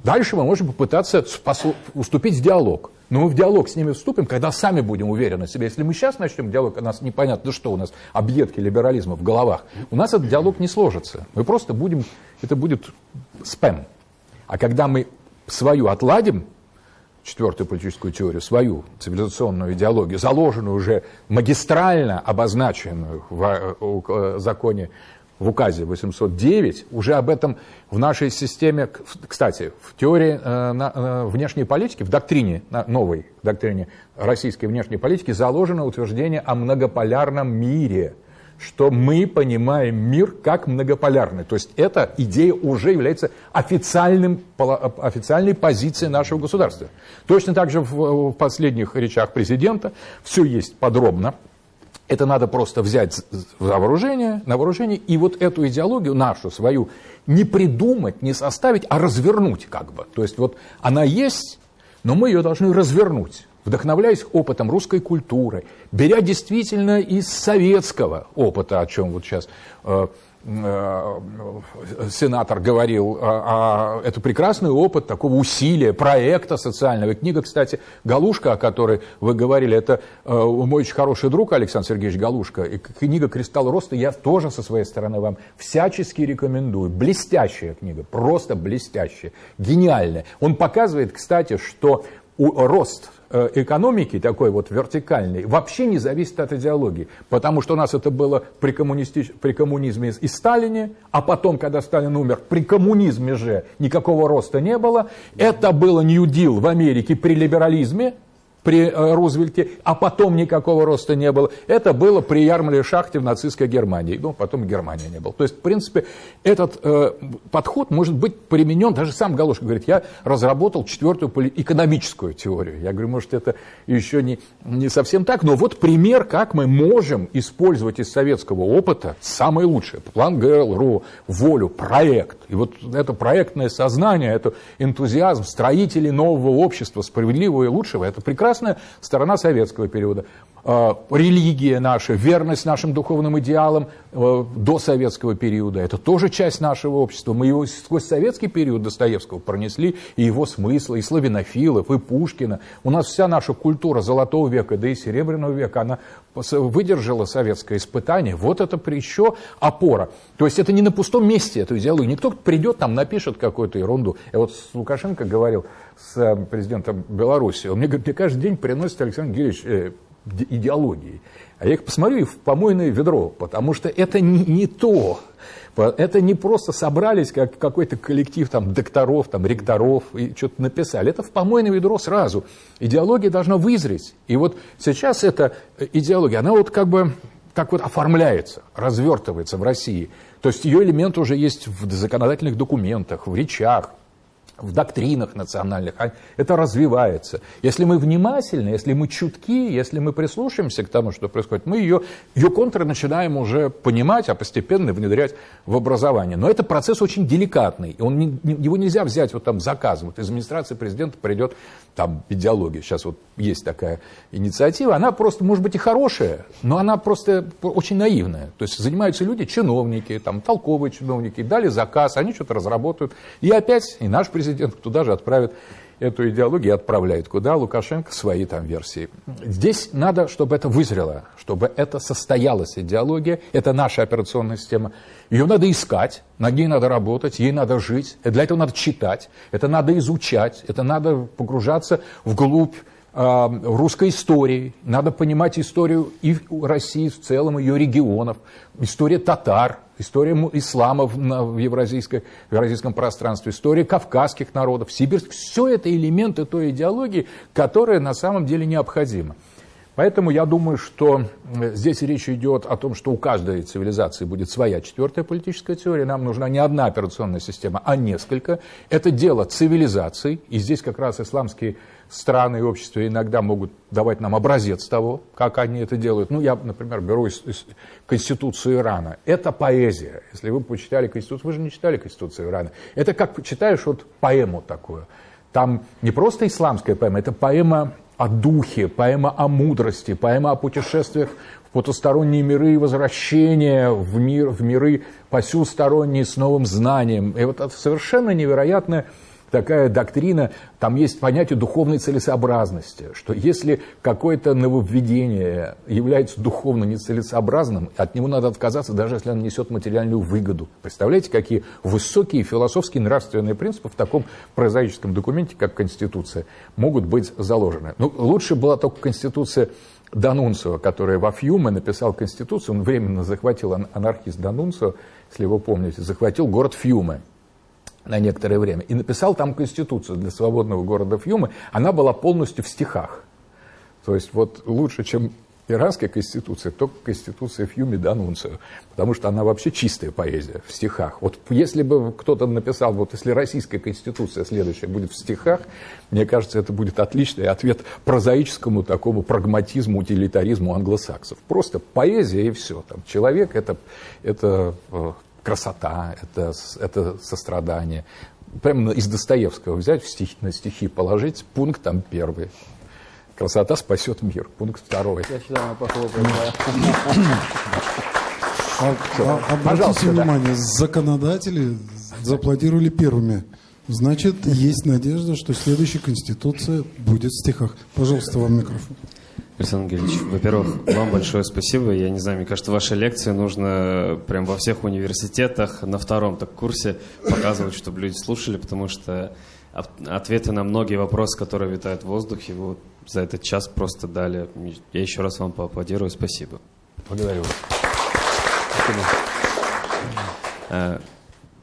Speaker 2: Дальше мы можем попытаться уступить в диалог. Но мы в диалог с ними вступим, когда сами будем уверены в себе. Если мы сейчас начнем диалог, у нас непонятно, что у нас, объедки либерализма в головах, у нас этот диалог не сложится. Мы просто будем, это будет спэм. А когда мы свою отладим, четвертую политическую теорию, свою цивилизационную идеологию, заложенную уже магистрально обозначенную в э, э, законе в указе 809, уже об этом в нашей системе, кстати, в теории э, внешней политики, в доктрине, новой доктрине российской внешней политики заложено утверждение о многополярном мире – что мы понимаем мир как многополярный. То есть эта идея уже является официальным, официальной позицией нашего государства. Точно так же в, последних речах президента все есть подробно. Это надо просто взять за вооружение, на вооружение и вот эту идеологию нашу, свою, не придумать, не составить, а развернуть как бы. То есть вот она есть, но мы ее должны развернуть вдохновляясь опытом русской культуры, беря действительно из советского опыта, о чем вот сейчас э, э, сенатор говорил, а, а, это прекрасный опыт такого усилия, проекта социального. И книга, кстати, «Галушка», о которой вы говорили, это э, мой очень хороший друг Александр Сергеевич Галушка. И книга «Кристалл роста» я тоже со своей стороны вам всячески рекомендую. Блестящая книга, просто блестящая, гениальная. Он показывает, кстати, что рост Э, экономики, такой вот вертикальной, вообще не зависит от идеологии. Потому что у нас это было при, коммунисти... при коммунизме и Сталине, а потом, когда Сталин умер, при коммунизме же никакого роста не было. Это было Deal в Америке при либерализме, при э, Рузвельте, а потом никакого роста не было. Это было при Ярмале Шахте в нацистской Германии. Ну, потом Германия не было. То есть, в принципе, этот э, подход может быть применен, даже сам Галушка говорит, я разработал четвертую экономическую теорию. Я говорю, может, это еще не, не совсем так, но вот пример, как мы можем использовать из советского опыта самое лучшее. План ГЛРО, волю, проект. И вот это проектное сознание, это энтузиазм строителей нового общества, справедливого и лучшего, это прекрасно прекрасная сторона советского периода. Э, религия наша, верность нашим духовным идеалам э, до советского периода. Это тоже часть нашего общества. Мы его сквозь советский период Достоевского пронесли, и его смыслы, и славянофилов, и Пушкина. У нас вся наша культура Золотого века, да и Серебряного века, она выдержала советское испытание. Вот это еще опора. То есть это не на пустом месте, эту идеологию. Никто придет там, напишет какую-то ерунду. Я вот Лукашенко говорил, с э, президентом Беларуси, он мне говорит, мне каждый день приносит Александр Георгиевич идеологией. А я их посмотрю и в помойное ведро, потому что это не, не то. Это не просто собрались как какой-то коллектив там, докторов, там, ректоров и что-то написали. Это в помойное ведро сразу. Идеология должна вызреть. И вот сейчас эта идеология, она вот как бы так вот оформляется, развертывается в России. То есть ее элемент уже есть в законодательных документах, в речах, в доктринах национальных, а это развивается. Если мы внимательны, если мы чутки, если мы прислушаемся к тому, что происходит, мы ее, ее контры начинаем уже понимать, а постепенно внедрять в образование. Но это процесс очень деликатный, он его нельзя взять вот там заказ. Вот из администрации президента придет там идеология, сейчас вот есть такая инициатива, она просто, может быть, и хорошая, но она просто очень наивная. То есть занимаются люди, чиновники, там, толковые чиновники, дали заказ, они что-то разработают, и опять и наш президент президент туда же отправит эту идеологию и отправляет куда? Лукашенко свои там версии. Здесь надо, чтобы это вызрело, чтобы это состоялась идеология, это наша операционная система. Ее надо искать, над ней надо работать, ей надо жить, для этого надо читать, это надо изучать, это надо погружаться вглубь русской истории, надо понимать историю и России в целом, ее регионов, история татар, история ислама в, евразийской, в евразийском пространстве, история кавказских народов, сибирских. Все это элементы той идеологии, которая на самом деле необходима. Поэтому я думаю, что здесь речь идет о том, что у каждой цивилизации будет своя четвертая политическая теория. Нам нужна не одна операционная система, а несколько. Это дело цивилизаций. И здесь как раз исламские страны и общества иногда могут давать нам образец того, как они это делают. Ну, я, например, беру из, из Конституцию Ирана. Это поэзия. Если вы почитали Конституцию, вы же не читали Конституцию Ирана. Это как читаешь вот поэму такую. Там не просто исламская поэма, это поэма о духе, поэма о мудрости, поэма о путешествиях в потусторонние миры и возвращение в, мир, в миры посюсторонние с новым знанием. И вот это совершенно невероятное такая доктрина, там есть понятие духовной целесообразности, что если какое-то нововведение является духовно нецелесообразным, от него надо отказаться, даже если оно несет материальную выгоду. Представляете, какие высокие философские нравственные принципы в таком прозаическом документе, как Конституция, могут быть заложены. Ну, лучше была только Конституция Данунцио, который во Фьюме написал Конституцию, он временно захватил анархист Данунцио, если вы помните, захватил город Фьюме на некоторое время и написал там конституцию для свободного города Фьюмы. Она была полностью в стихах. То есть вот лучше, чем иранская конституция, только конституция Фьюми Данунцио, потому что она вообще чистая поэзия в стихах. Вот если бы кто-то написал, вот если российская конституция следующая будет в стихах, мне кажется, это будет отличный ответ прозаическому такому прагматизму, утилитаризму англосаксов. Просто поэзия и все. Там, человек это, это э, красота, это, это сострадание. Прямо из Достоевского взять в стихи, на стихи положить, пункт там первый. Красота спасет мир. Пункт второй. Я считаю, мы похлопаем.
Speaker 1: А, а, обратите внимание, да. законодатели зааплодировали первыми. Значит, есть надежда, что следующая конституция будет в стихах. Пожалуйста, вам микрофон.
Speaker 5: Александр Ангелевич, во-первых, вам большое спасибо. Я не знаю, мне кажется, ваши лекции нужно прям во всех университетах на втором так курсе показывать, чтобы люди слушали, потому что ответы на многие вопросы, которые витают в воздухе, вы за этот час просто дали. Я еще раз вам поаплодирую. Спасибо.
Speaker 2: Благодарю вас.
Speaker 5: Спасибо. Э,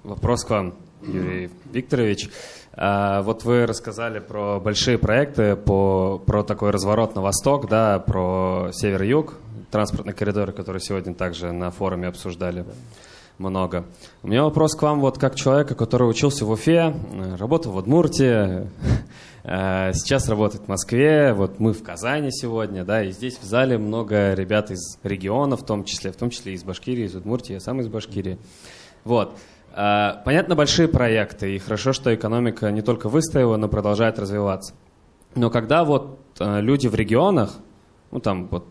Speaker 5: вопрос к вам, Юрий Викторович. А, вот вы рассказали про большие проекты, по, про такой разворот на восток, да, про север-юг, транспортный коридор, который сегодня также на форуме обсуждали много. У меня вопрос к вам, вот как человека, который учился в Уфе, работал в Удмуртии, э, сейчас работает в Москве, вот мы в Казани сегодня, да, и здесь в зале много ребят из регионов, в том числе, в том числе из Башкирии, из Удмуртии, я сам из Башкирии. Вот. А, понятно, большие проекты, и хорошо, что экономика не только выстояла, но продолжает развиваться. Но когда вот э, люди в регионах, ну там вот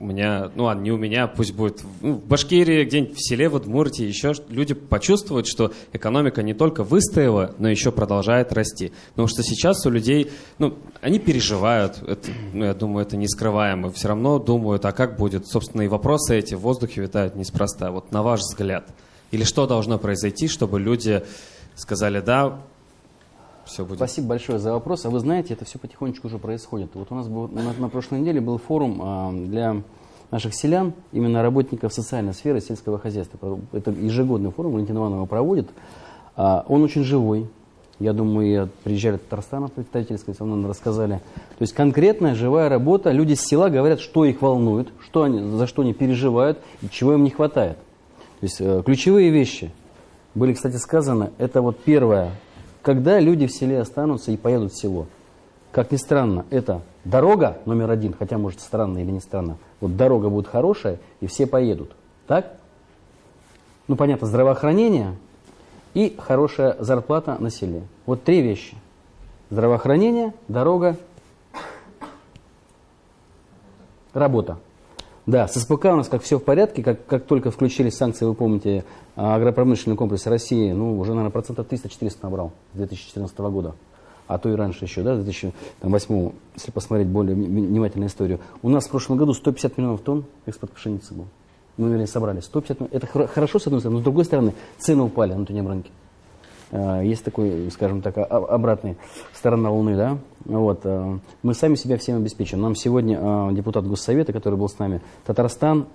Speaker 5: у меня, ну ладно, не у меня, пусть будет ну, в Башкирии, где-нибудь в селе, в Удмуртии, еще люди почувствуют, что экономика не только выстояла, но еще продолжает расти. Потому что сейчас у людей, ну, они переживают, это, ну, я думаю, это не скрываемо, все равно думают, а как будет, собственно, и вопросы эти в воздухе витают неспроста. Вот на ваш взгляд, или что должно произойти, чтобы люди сказали, да, все будет.
Speaker 3: Спасибо большое за вопрос. А вы знаете, это все потихонечку уже происходит. Вот у нас был, на, на прошлой неделе был форум а, для наших селян, именно работников социальной сферы сельского хозяйства. Это ежегодный форум, Валентин Иванов его проводит. А, он очень живой. Я думаю, приезжали от Татарстана представительские, со мной рассказали. То есть конкретная живая работа. Люди с села говорят, что их волнует, что они, за что они переживают и чего им не хватает. То есть э, ключевые вещи были, кстати, сказаны. Это вот первое когда люди в селе останутся и поедут в село. Как ни странно, это дорога номер один, хотя может странно или не странно. Вот дорога будет хорошая, и все поедут. Так? Ну, понятно, здравоохранение и хорошая зарплата на селе. Вот три вещи. Здравоохранение, дорога, работа. Да, с СПК у нас как все в порядке, как, как только включились санкции, вы помните, а, агропромышленный комплекс России, ну, уже, наверное, процентов 300-400 набрал с 2014 года. А то и раньше еще, да, 2008, если посмотреть более внимательно историю. У нас в прошлом году 150 миллионов тонн экспорт пшеницы был. Мы, вернее, собрали 150 миллионов. Это хорошо, с одной стороны, но с другой стороны, цены упали на внутреннем рынке. А, есть такой, скажем так, обратная сторона Луны, да, вот, а, мы сами себя всем обеспечим. Нам сегодня а, депутат Госсовета, который был с нами, Татарстан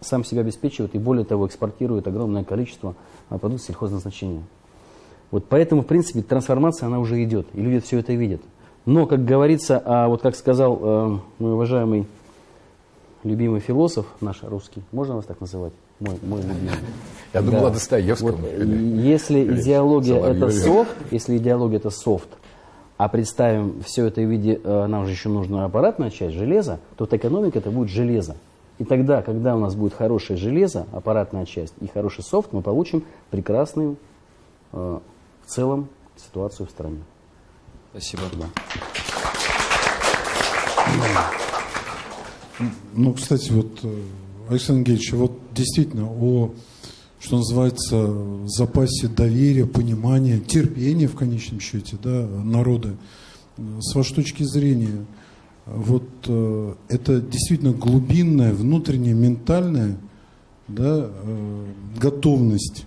Speaker 3: сам себя обеспечивает и более того экспортирует огромное количество продуктов сельхозназначения. Вот поэтому, в принципе, трансформация, она уже идет, и люди все это видят. Но, как говорится, а вот как сказал мой уважаемый любимый философ наш русский, можно вас так называть? Мой, мой любимый.
Speaker 2: Я думал да. о Достоевском. Вот,
Speaker 3: или, если или идеология Соловьеве. это софт, если идеология это софт, а представим все это в виде, э, нам же еще нужна аппаратная часть, железа, то вот экономика это будет железо. И тогда, когда у нас будет хорошее железо, аппаратная часть и хороший софт, мы получим прекрасную э, в целом ситуацию в стране.
Speaker 5: Спасибо. Да.
Speaker 1: Ну, кстати, вот, э, Александр Ангельевич, вот действительно о, что называется, запасе доверия, понимания, терпения в конечном счете да, народа. С вашей точки зрения, вот э, это действительно глубинная, внутренняя, ментальная да, э, готовность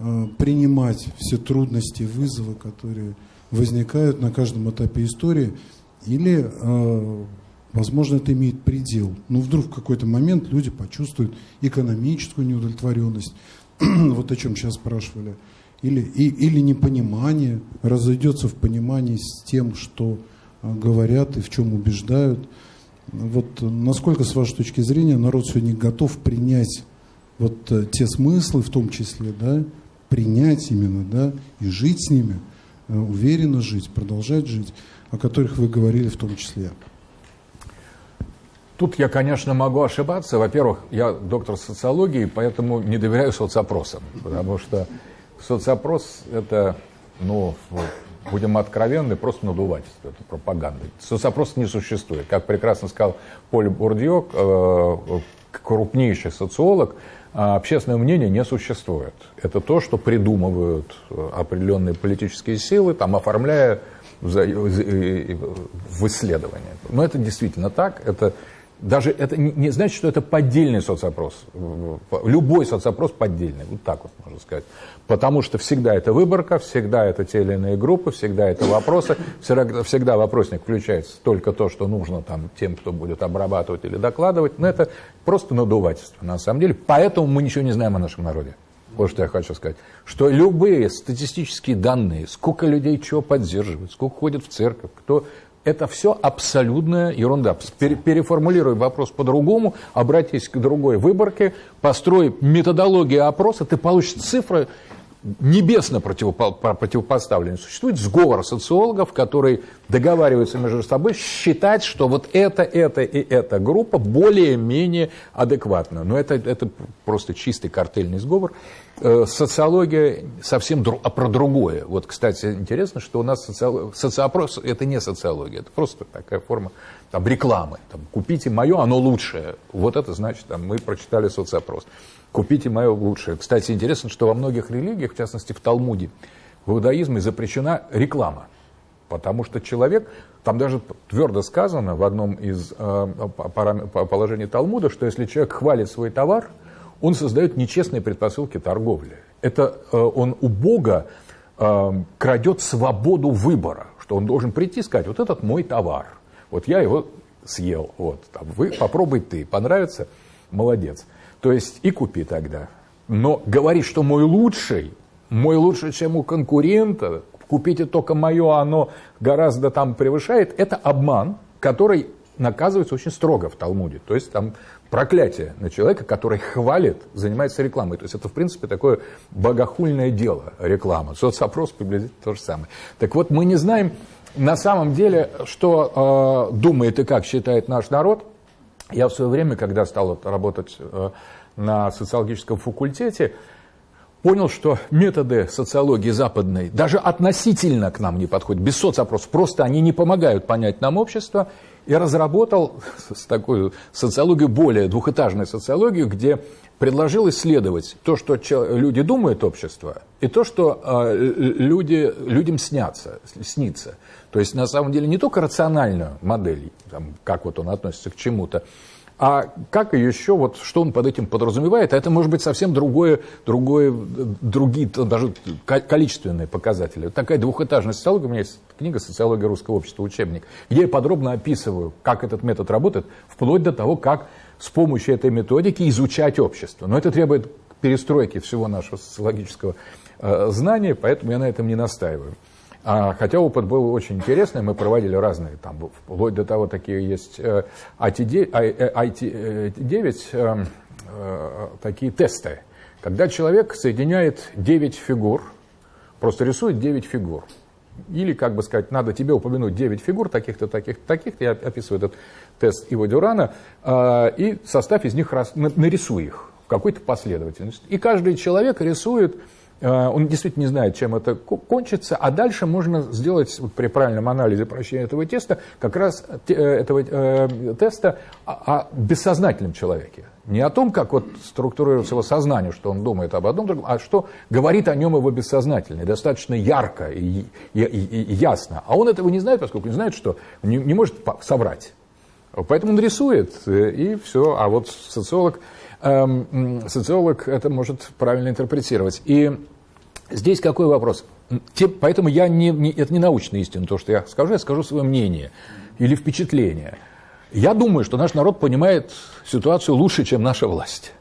Speaker 1: э, принимать все трудности, вызовы, которые возникают на каждом этапе истории, или э, Возможно, это имеет предел. Но вдруг в какой-то момент люди почувствуют экономическую неудовлетворенность, вот о чем сейчас спрашивали, или, и, или непонимание, разойдется в понимании с тем, что а, говорят и в чем убеждают. Вот насколько, с вашей точки зрения, народ сегодня готов принять вот э, те смыслы, в том числе, да, принять именно, да, и жить с ними, э, уверенно жить, продолжать жить, о которых вы говорили в том числе.
Speaker 2: Тут я, конечно, могу ошибаться. Во-первых, я доктор социологии, поэтому не доверяю соцопросам, потому что соцопрос – это, ну, будем откровенны, просто надувательство, это пропаганда. Соцопрос не существует. Как прекрасно сказал Поль Бурдье, э, крупнейший социолог, общественное мнение не существует. Это то, что придумывают определенные политические силы, там, оформляя в исследования. Но это действительно так, это даже это не значит, что это поддельный соцопрос. Любой соцопрос поддельный, вот так вот можно сказать. Потому что всегда это выборка, всегда это те или иные группы, всегда это вопросы, всегда, вопросник включается только то, что нужно там, тем, кто будет обрабатывать или докладывать. Но это просто надувательство на самом деле. Поэтому мы ничего не знаем о нашем народе. Вот что я хочу сказать. Что любые статистические данные, сколько людей чего поддерживают, сколько ходят в церковь, кто это все абсолютная ерунда. Переформулируй вопрос по-другому, обратись к другой выборке, построй методологию опроса, ты получишь цифры небесно противопоставленные. Существует сговор социологов, который договариваются между собой считать, что вот это, это и эта группа более-менее адекватна. Но это, это просто чистый картельный сговор. Э, социология совсем дру, а про другое. Вот, кстати, интересно, что у нас социо, социопрос – это не социология, это просто такая форма там, рекламы. Там, Купите мое, оно лучшее. Вот это значит, там, мы прочитали соцопрос. Купите мое лучшее. Кстати, интересно, что во многих религиях, в частности в Талмуде, в иудаизме запрещена реклама. Потому что человек, там даже твердо сказано в одном из э, положений Талмуда, что если человек хвалит свой товар, он создает нечестные предпосылки торговли. Это э, он у Бога э, крадет свободу выбора, что он должен прийти и сказать, вот этот мой товар, вот я его съел, вот, там, вы попробуй ты, понравится, молодец. То есть и купи тогда. Но говорить, что мой лучший, мой лучше, чем у конкурента, купите только мое, оно гораздо там превышает, это обман, который наказывается очень строго в Талмуде. То есть там проклятие на человека, который хвалит, занимается рекламой. То есть это, в принципе, такое богохульное дело, реклама. Соцопрос приблизительно то же самое. Так вот, мы не знаем на самом деле, что э, думает и как считает наш народ. Я в свое время, когда стал работать э, на социологическом факультете, понял, что методы социологии западной даже относительно к нам не подходят, без соцопросов, просто они не помогают понять нам общество, и разработал такую социологию, более двухэтажную социологию, где предложил исследовать то, что люди думают общество, и то, что э, люди, людям снятся, снится. То есть, на самом деле, не только рациональную модель, там, как вот он относится к чему-то, а как еще, вот, что он под этим подразумевает, а это может быть совсем другое, другое, другие, даже количественные показатели. Такая двухэтажная социология, у меня есть книга «Социология русского общества», учебник, где я подробно описываю, как этот метод работает, вплоть до того, как с помощью этой методики изучать общество. Но это требует перестройки всего нашего социологического э, знания, поэтому я на этом не настаиваю. А, хотя опыт был очень интересный, мы проводили разные, там, вплоть до того, такие есть IT9, э, IT9 э, такие тесты, когда человек соединяет 9 фигур, просто рисует 9 фигур. Или, как бы сказать, надо тебе упомянуть 9 фигур, таких-то, таких-то, таких-то. Я описываю этот тест Иво Дюрана. Э, и составь из них, нарисуй их в какой-то последовательности. И каждый человек рисует Э, он действительно не знает, чем это кончится, а дальше можно сделать вот при правильном анализе прощения этого теста, как раз э, этого э, теста о, бессознательном человеке. Не о том, как вот структурируется его сознание, что он думает об одном другом, а что говорит о нем его бессознательное, достаточно ярко и, и, и, и ясно. А он этого не знает, поскольку не знает, что не, не может соврать. Поэтому он рисует, и все. А вот социолог, эм, социолог это может правильно интерпретировать. И Здесь какой вопрос? Поэтому я не, не, это не научная истина, то, что я скажу, я скажу свое мнение или впечатление. Я думаю, что наш народ понимает ситуацию лучше, чем наша власть.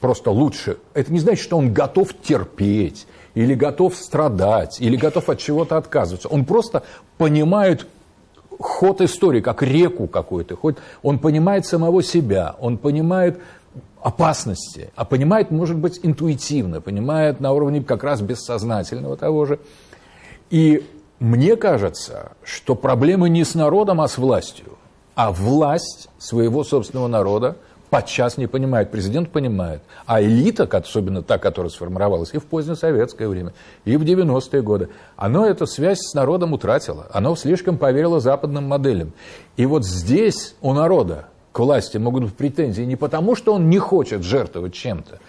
Speaker 2: Просто лучше. Это не значит, что он готов терпеть, или готов страдать, или готов от чего-то отказываться. Он просто понимает ход истории, как реку какую-то. Он понимает самого себя, он понимает опасности, а понимает, может быть, интуитивно, понимает на уровне как раз бессознательного того же. И мне кажется, что проблема не с народом, а с властью. А власть своего собственного народа подчас не понимает, президент понимает. А элита, особенно та, которая сформировалась и в позднее советское время, и в 90-е годы, она эту связь с народом утратила. Оно слишком поверило западным моделям. И вот здесь у народа к власти могут быть претензии не потому, что он не хочет жертвовать чем-то,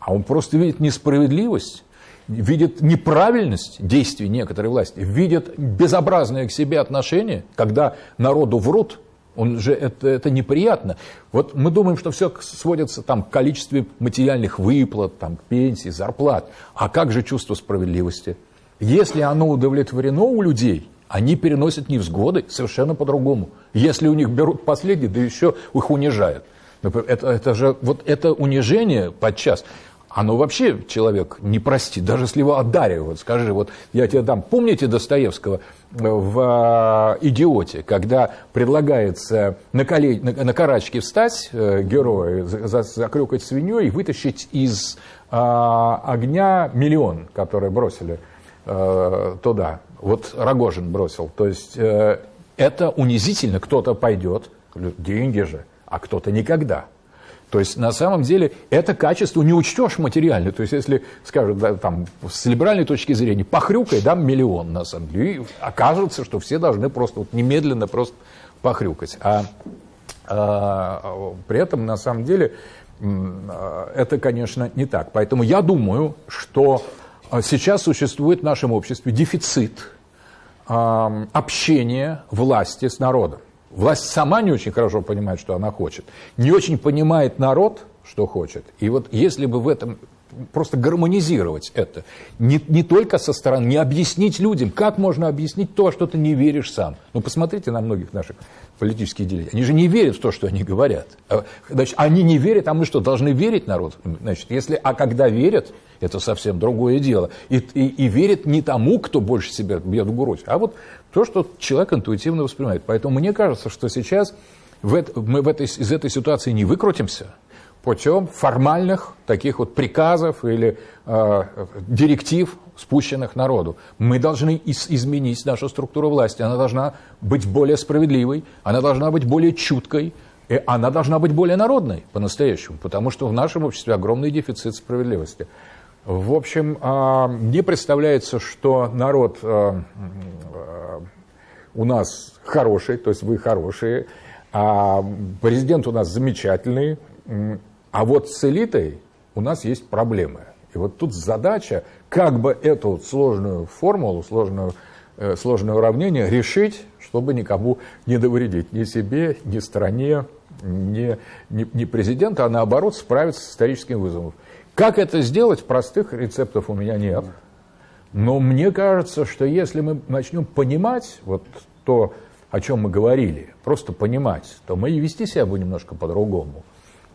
Speaker 2: а он просто видит несправедливость, видит неправильность действий некоторой власти, видит безобразное к себе отношение, когда народу врут, он же это, это неприятно. Вот мы думаем, что все сводится там, к количеству материальных выплат, там, к пенсии, зарплат. А как же чувство справедливости? Если оно удовлетворено у людей, они переносят невзгоды совершенно по-другому. Если у них берут последние, да еще их унижают. Это, это же вот это унижение подчас, оно вообще человек не простит, даже если его одаривают. Скажи, вот я тебе дам, помните Достоевского в э, «Идиоте», когда предлагается на, коле, на, на карачки встать э, герою, за, закрюкать свиньей и вытащить из э, огня миллион, который бросили э, туда. Вот Рогожин бросил. То есть э, это унизительно. Кто-то пойдет, деньги же, а кто-то никогда. То есть, на самом деле, это качество не учтешь материально. То есть, если, скажут, да, там, с либеральной точки зрения, похрюкай, дам миллион, на самом деле. И окажется, что все должны просто вот, немедленно просто похрюкать. А, а при этом, на самом деле, это, конечно, не так. Поэтому я думаю, что сейчас существует в нашем обществе дефицит общения власти с народом. Власть сама не очень хорошо понимает, что она хочет. Не очень понимает народ, что хочет. И вот если бы в этом просто гармонизировать это, не, не только со стороны, не объяснить людям, как можно объяснить то, что ты не веришь сам. Ну, посмотрите на многих наших политических деятелей. Они же не верят в то, что они говорят. А, значит, они не верят, а мы что, должны верить народ? Значит, если, а когда верят, это совсем другое дело. И, и, и верят не тому, кто больше себя бьет в грудь, а вот то, что человек интуитивно воспринимает. Поэтому мне кажется, что сейчас в это, мы в этой, из этой ситуации не выкрутимся путем формальных таких вот приказов или э, директив, спущенных народу. Мы должны из, изменить нашу структуру власти. Она должна быть более справедливой, она должна быть более чуткой, и она должна быть более народной по-настоящему, потому что в нашем обществе огромный дефицит справедливости. В общем, а, мне представляется, что народ а, а, у нас хороший, то есть вы хорошие, а президент у нас замечательный, а вот с элитой у нас есть проблемы. И вот тут задача, как бы эту сложную формулу, сложную, э, сложное уравнение решить, чтобы никому не довредить, ни себе, ни стране, ни, ни, ни президента, а наоборот справиться с историческим вызовом. Как это сделать, простых рецептов у меня нет. Но мне кажется, что если мы начнем понимать вот то, о чем мы говорили, просто понимать, то мы и вести себя будем немножко по-другому,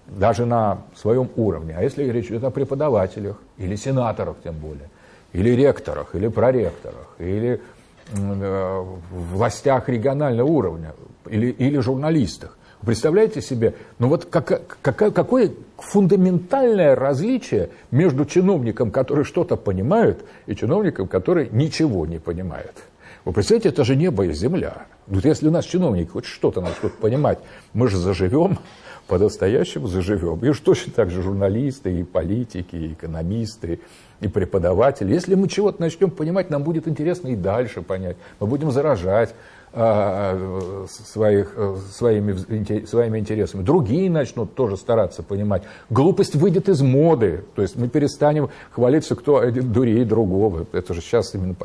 Speaker 2: даже на своем уровне. А если речь идет о преподавателях, или сенаторах тем более, или ректорах, или проректорах, или э, властях регионального уровня, или, или журналистах, Представляете себе, ну вот как, как, какое фундаментальное различие между чиновником, который что-то понимает, и чиновником, который ничего не понимает. Вы представляете, это же небо и земля. Вот если у нас чиновник хоть что-то начнет понимать, мы же заживем, по-настоящему заживем. И уж точно так же журналисты, и политики, и экономисты, и преподаватели. Если мы чего-то начнем понимать, нам будет интересно и дальше понять. Мы будем заражать а, своих, э, своими, своими интересами. Другие начнут тоже стараться понимать. Глупость выйдет из моды. То есть мы перестанем хвалиться, кто один дурей другого. Это же сейчас именно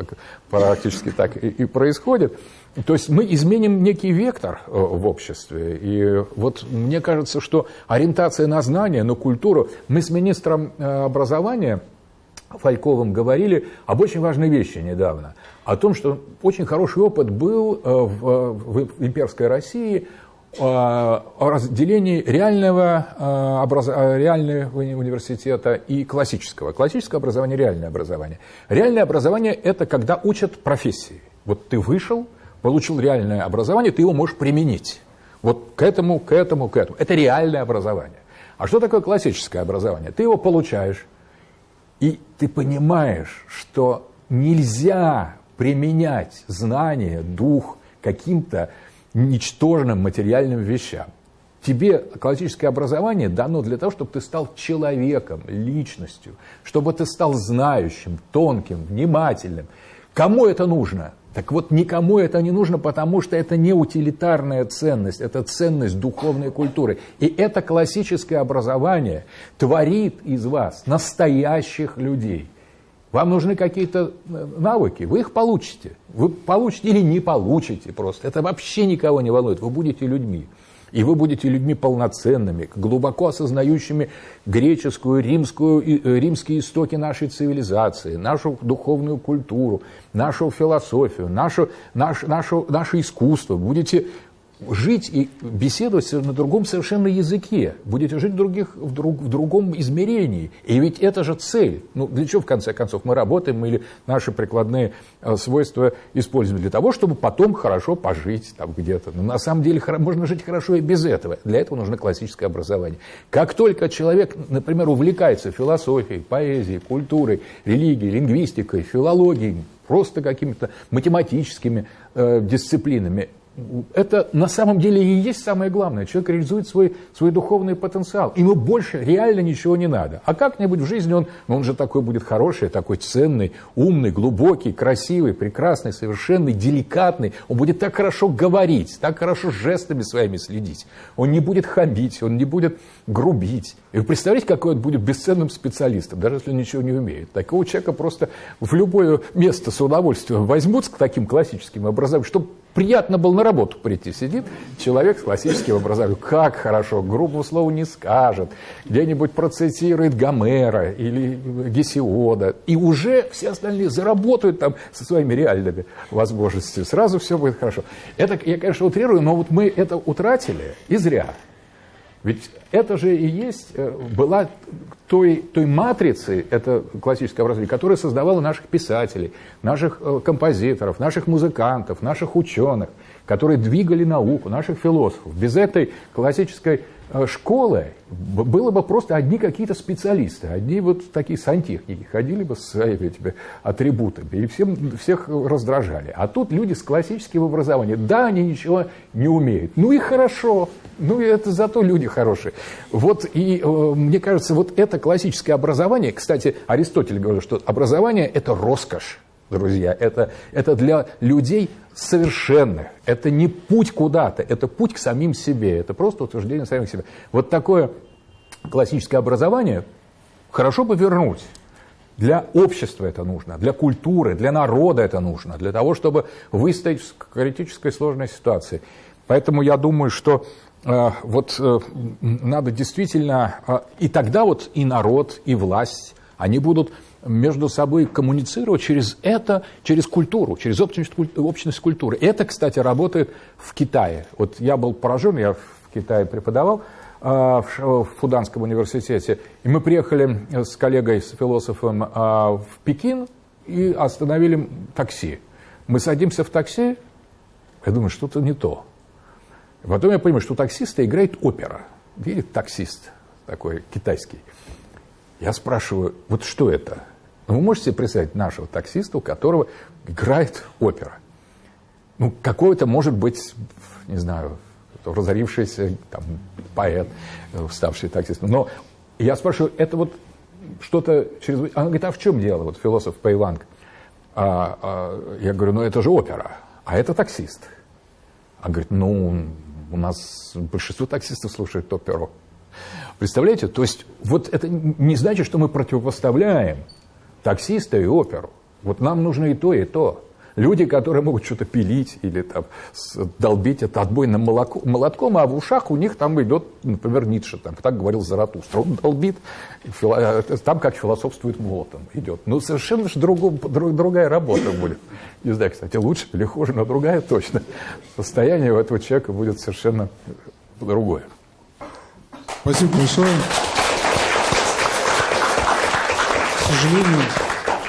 Speaker 2: практически так и, и происходит. То есть мы изменим некий вектор э, в обществе. И вот мне кажется, что ориентация на знания, на культуру. Мы с министром э, образования Фальковым говорили об очень важной вещи недавно. О том, что очень хороший опыт был э, в, в имперской России о разделении реального, образ... реального университета и классического. Классическое образование – реальное образование. Реальное образование – это когда учат профессии. Вот ты вышел, получил реальное образование, ты его можешь применить. Вот к этому, к этому, к этому. Это реальное образование. А что такое классическое образование? Ты его получаешь, и ты понимаешь, что нельзя применять знания, дух каким-то ничтожным материальным вещам. Тебе классическое образование дано для того, чтобы ты стал человеком, личностью, чтобы ты стал знающим, тонким, внимательным. Кому это нужно? Так вот, никому это не нужно, потому что это не утилитарная ценность, это ценность духовной культуры. И это классическое образование творит из вас настоящих людей. Вам нужны какие-то э, навыки, вы их получите. Вы получите или не получите просто. Это вообще никого не волнует. Вы будете людьми. И вы будете людьми полноценными, глубоко осознающими греческую, римскую, э, римские истоки нашей цивилизации, нашу духовную культуру, нашу философию, нашу, наш, нашу, наше искусство. Будете жить и беседовать на другом совершенно языке, будете жить в, других, в, друг, в другом измерении. И ведь это же цель. Ну, для чего, в конце концов, мы работаем или наши прикладные э, свойства используем? Для того, чтобы потом хорошо пожить там где-то. Но на самом деле можно жить хорошо и без этого. Для этого нужно классическое образование. Как только человек, например, увлекается философией, поэзией, культурой, религией, лингвистикой, филологией, просто какими-то математическими э, дисциплинами, это на самом деле и есть самое главное. Человек реализует свой, свой духовный потенциал. Ему больше реально ничего не надо. А как-нибудь в жизни он, ну, он же такой будет хороший, такой ценный, умный, глубокий, красивый, прекрасный, совершенный, деликатный. Он будет так хорошо говорить, так хорошо жестами своими следить. Он не будет хамить, он не будет грубить. И вы представляете, какой он будет бесценным специалистом, даже если он ничего не умеет. Такого человека просто в любое место с удовольствием возьмут с таким классическим образованием, чтобы приятно было на работу прийти. Сидит человек с классическим образованием. Как хорошо, грубого слова не скажет. Где-нибудь процитирует Гомера или Гесиода. И уже все остальные заработают там со своими реальными возможностями. Сразу все будет хорошо. Это, я, конечно, утрирую, но вот мы это утратили и зря. Ведь это же и есть, э, была той, той матрицы, это классическое образование, которое создавало наших писателей, наших э, композиторов, наших музыкантов, наших ученых, которые двигали науку, наших философов. Без этой классической Э, школы было бы просто одни какие-то специалисты, одни вот такие сантехники, ходили бы с своими этими атрибутами и всем, всех раздражали. А тут люди с классическим образованием, да, они ничего не умеют, ну и хорошо, ну и это зато люди хорошие. Вот и э, мне кажется, вот это классическое образование, кстати, Аристотель говорил, что образование – это роскошь друзья. Это, это для людей совершенных. Это не путь куда-то, это путь к самим себе. Это просто утверждение самих себя. Вот такое классическое образование хорошо бы вернуть. Для общества это нужно, для культуры, для народа это нужно, для того, чтобы выстоять в критической сложной ситуации. Поэтому я думаю, что э, вот э, надо действительно, э, и тогда вот и народ, и власть, они будут между собой коммуницировать через это, через культуру, через общность, общность культуры. Это, кстати, работает в Китае. Вот я был поражен, я в Китае преподавал а, в Фуданском университете, и мы приехали с коллегой, с философом а, в Пекин и остановили такси. Мы садимся в такси, я думаю, что-то не то. Потом я понимаю, что у таксиста играет опера. Видит таксист такой китайский. Я спрашиваю, вот что это? Вы можете представить нашего таксиста, у которого играет опера? Ну, какой-то, может быть, не знаю, разорившийся там, поэт, ставший таксистом. Но я спрашиваю, это вот что-то через... Она говорит, а в чем дело, вот философ Пейланг? А, а, я говорю, ну это же опера, а это таксист. Она говорит, ну, у нас большинство таксистов слушают оперу. Представляете? То есть вот это не значит, что мы противопоставляем таксиста и оперу. Вот нам нужно и то, и то. Люди, которые могут что-то пилить или там, долбить это отбойным молоко, молотком, а в ушах у них там идет, например, Ницше, там, так говорил Заратустра. Он долбит, э, там как философствует молотом идет. Ну, совершенно же другу, друг, другая работа будет. Не знаю, кстати, лучше или хуже, но другая точно. Состояние у этого человека будет совершенно другое.
Speaker 1: Спасибо большое. К сожалению,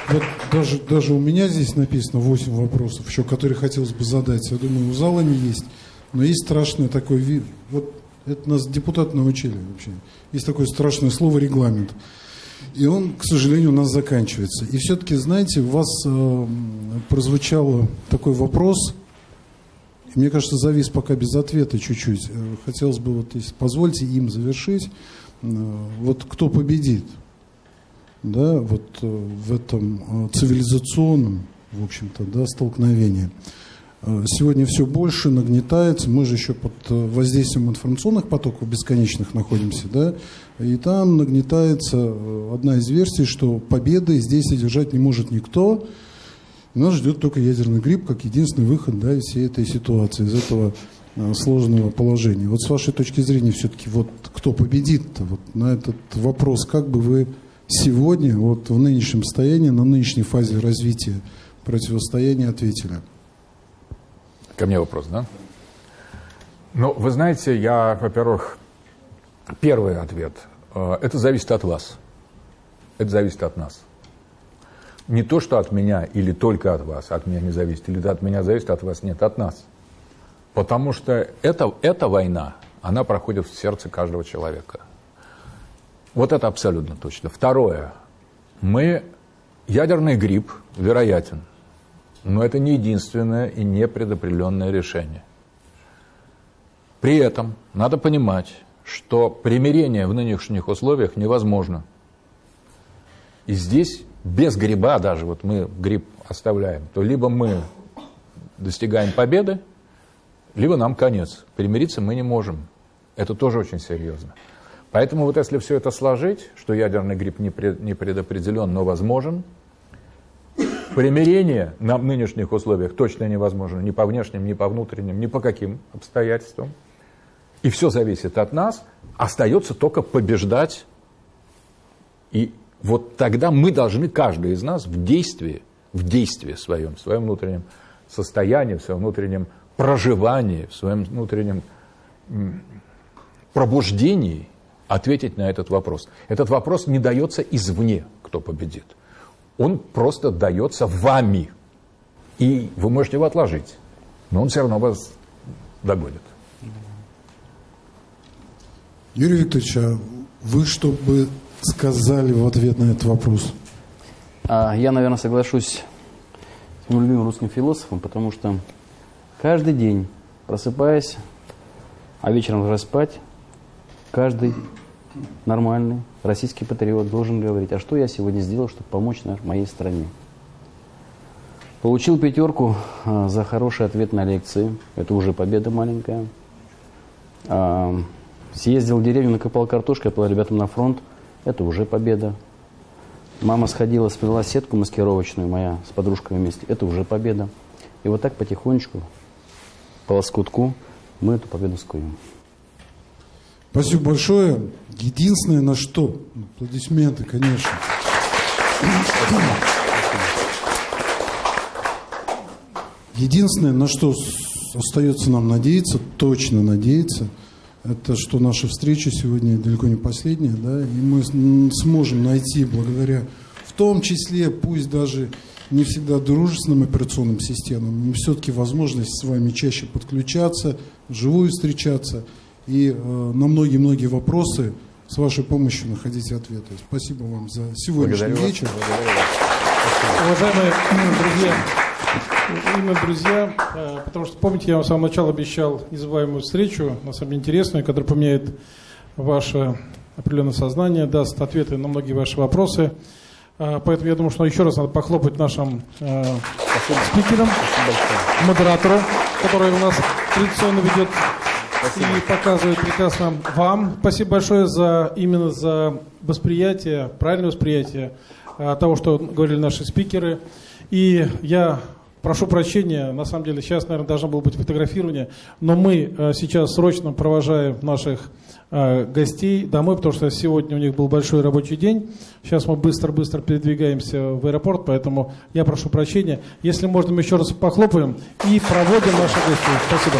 Speaker 1: вот даже, даже у меня здесь написано 8 вопросов, еще которые хотелось бы задать. Я думаю, у зала не есть. Но есть страшный такой вид. Вот это нас депутаты научили вообще. Есть такое страшное слово регламент. И он, к сожалению, у нас заканчивается. И все-таки, знаете, у вас э, прозвучал такой вопрос, мне кажется, завис пока без ответа чуть-чуть. Э, хотелось бы, вот, если позвольте им завершить. Э, вот кто победит? Да, вот э, в этом цивилизационном, в общем-то, да, столкновении. Сегодня все больше нагнетается, мы же еще под воздействием информационных потоков бесконечных находимся, да, и там нагнетается одна из версий, что победы здесь одержать не может никто, нас ждет только ядерный грипп как единственный выход да, из всей этой ситуации, из этого сложного положения. Вот с вашей точки зрения все-таки вот кто победит-то вот на этот вопрос, как бы вы сегодня вот в нынешнем состоянии, на нынешней фазе развития противостояния ответили?
Speaker 2: Ко мне вопрос, да? Ну, вы знаете, я, во-первых, первый ответ. Э, это зависит от вас. Это зависит от нас не то, что от меня или только от вас, от меня не зависит, или от меня зависит, от вас нет, от нас. Потому что это, эта война, она проходит в сердце каждого человека. Вот это абсолютно точно. Второе. Мы, ядерный грипп вероятен, но это не единственное и не предопределенное решение. При этом надо понимать, что примирение в нынешних условиях невозможно. И здесь без гриба даже, вот мы гриб оставляем, то либо мы достигаем победы, либо нам конец. Примириться мы не можем. Это тоже очень серьезно. Поэтому вот если все это сложить, что ядерный грипп не, пред, не предопределен, но возможен, примирение на нынешних условиях точно невозможно ни по внешним, ни по внутренним, ни по каким обстоятельствам. И все зависит от нас. Остается только побеждать. И вот тогда мы должны, каждый из нас, в действии, в действии своем, в своем внутреннем состоянии, в своем внутреннем проживании, в своем внутреннем пробуждении ответить на этот вопрос. Этот вопрос не дается извне, кто победит. Он просто дается вами. И вы можете его отложить, но он все равно вас догонит.
Speaker 1: Юрий Викторович, а вы что бы сказали в ответ на этот вопрос?
Speaker 3: А, я, наверное, соглашусь с моим любимым русским философом, потому что каждый день, просыпаясь, а вечером ложась спать, каждый нормальный российский патриот должен говорить, а что я сегодня сделал, чтобы помочь моей стране. Получил пятерку а, за хороший ответ на лекции. Это уже победа маленькая. А, съездил в деревню, накопал картошку, я ребятам на фронт. Это уже победа. Мама сходила, сплела сетку маскировочную, моя с подружкой вместе. Это уже победа. И вот так потихонечку, по лоскутку, мы эту победу скуем.
Speaker 1: Спасибо большое. Единственное, на что? Аплодисменты, конечно. Единственное, на что остается нам надеяться, точно надеяться, это что наша встреча сегодня далеко не последняя, да, и мы сможем найти благодаря, в том числе, пусть даже не всегда дружественным операционным системам, но все-таки возможность с вами чаще подключаться, вживую встречаться – и э, на многие-многие вопросы с вашей помощью находить ответы. Спасибо вам за сегодняшний Благодарю вечер.
Speaker 6: Вас. Уважаемые друзья, именно друзья, э, потому что, помните, я вам с самого начала обещал незабываемую встречу, на самом деле интересную, которая поменяет ваше определенное сознание, даст ответы на многие ваши вопросы. Э, поэтому я думаю, что еще раз надо похлопать нашим э, спикерам, модератору, который у нас традиционно ведет Спасибо. и показывает прекрасно вам. Спасибо большое за именно за восприятие, правильное восприятие а, того, что говорили наши спикеры. И я прошу прощения, на самом деле сейчас, наверное, должно было быть фотографирование, но мы а, сейчас срочно провожаем наших а, гостей домой, потому что сегодня у них был большой рабочий день. Сейчас мы быстро-быстро передвигаемся в аэропорт, поэтому я прошу прощения. Если можно, мы еще раз похлопаем и проводим наших гостей. Спасибо.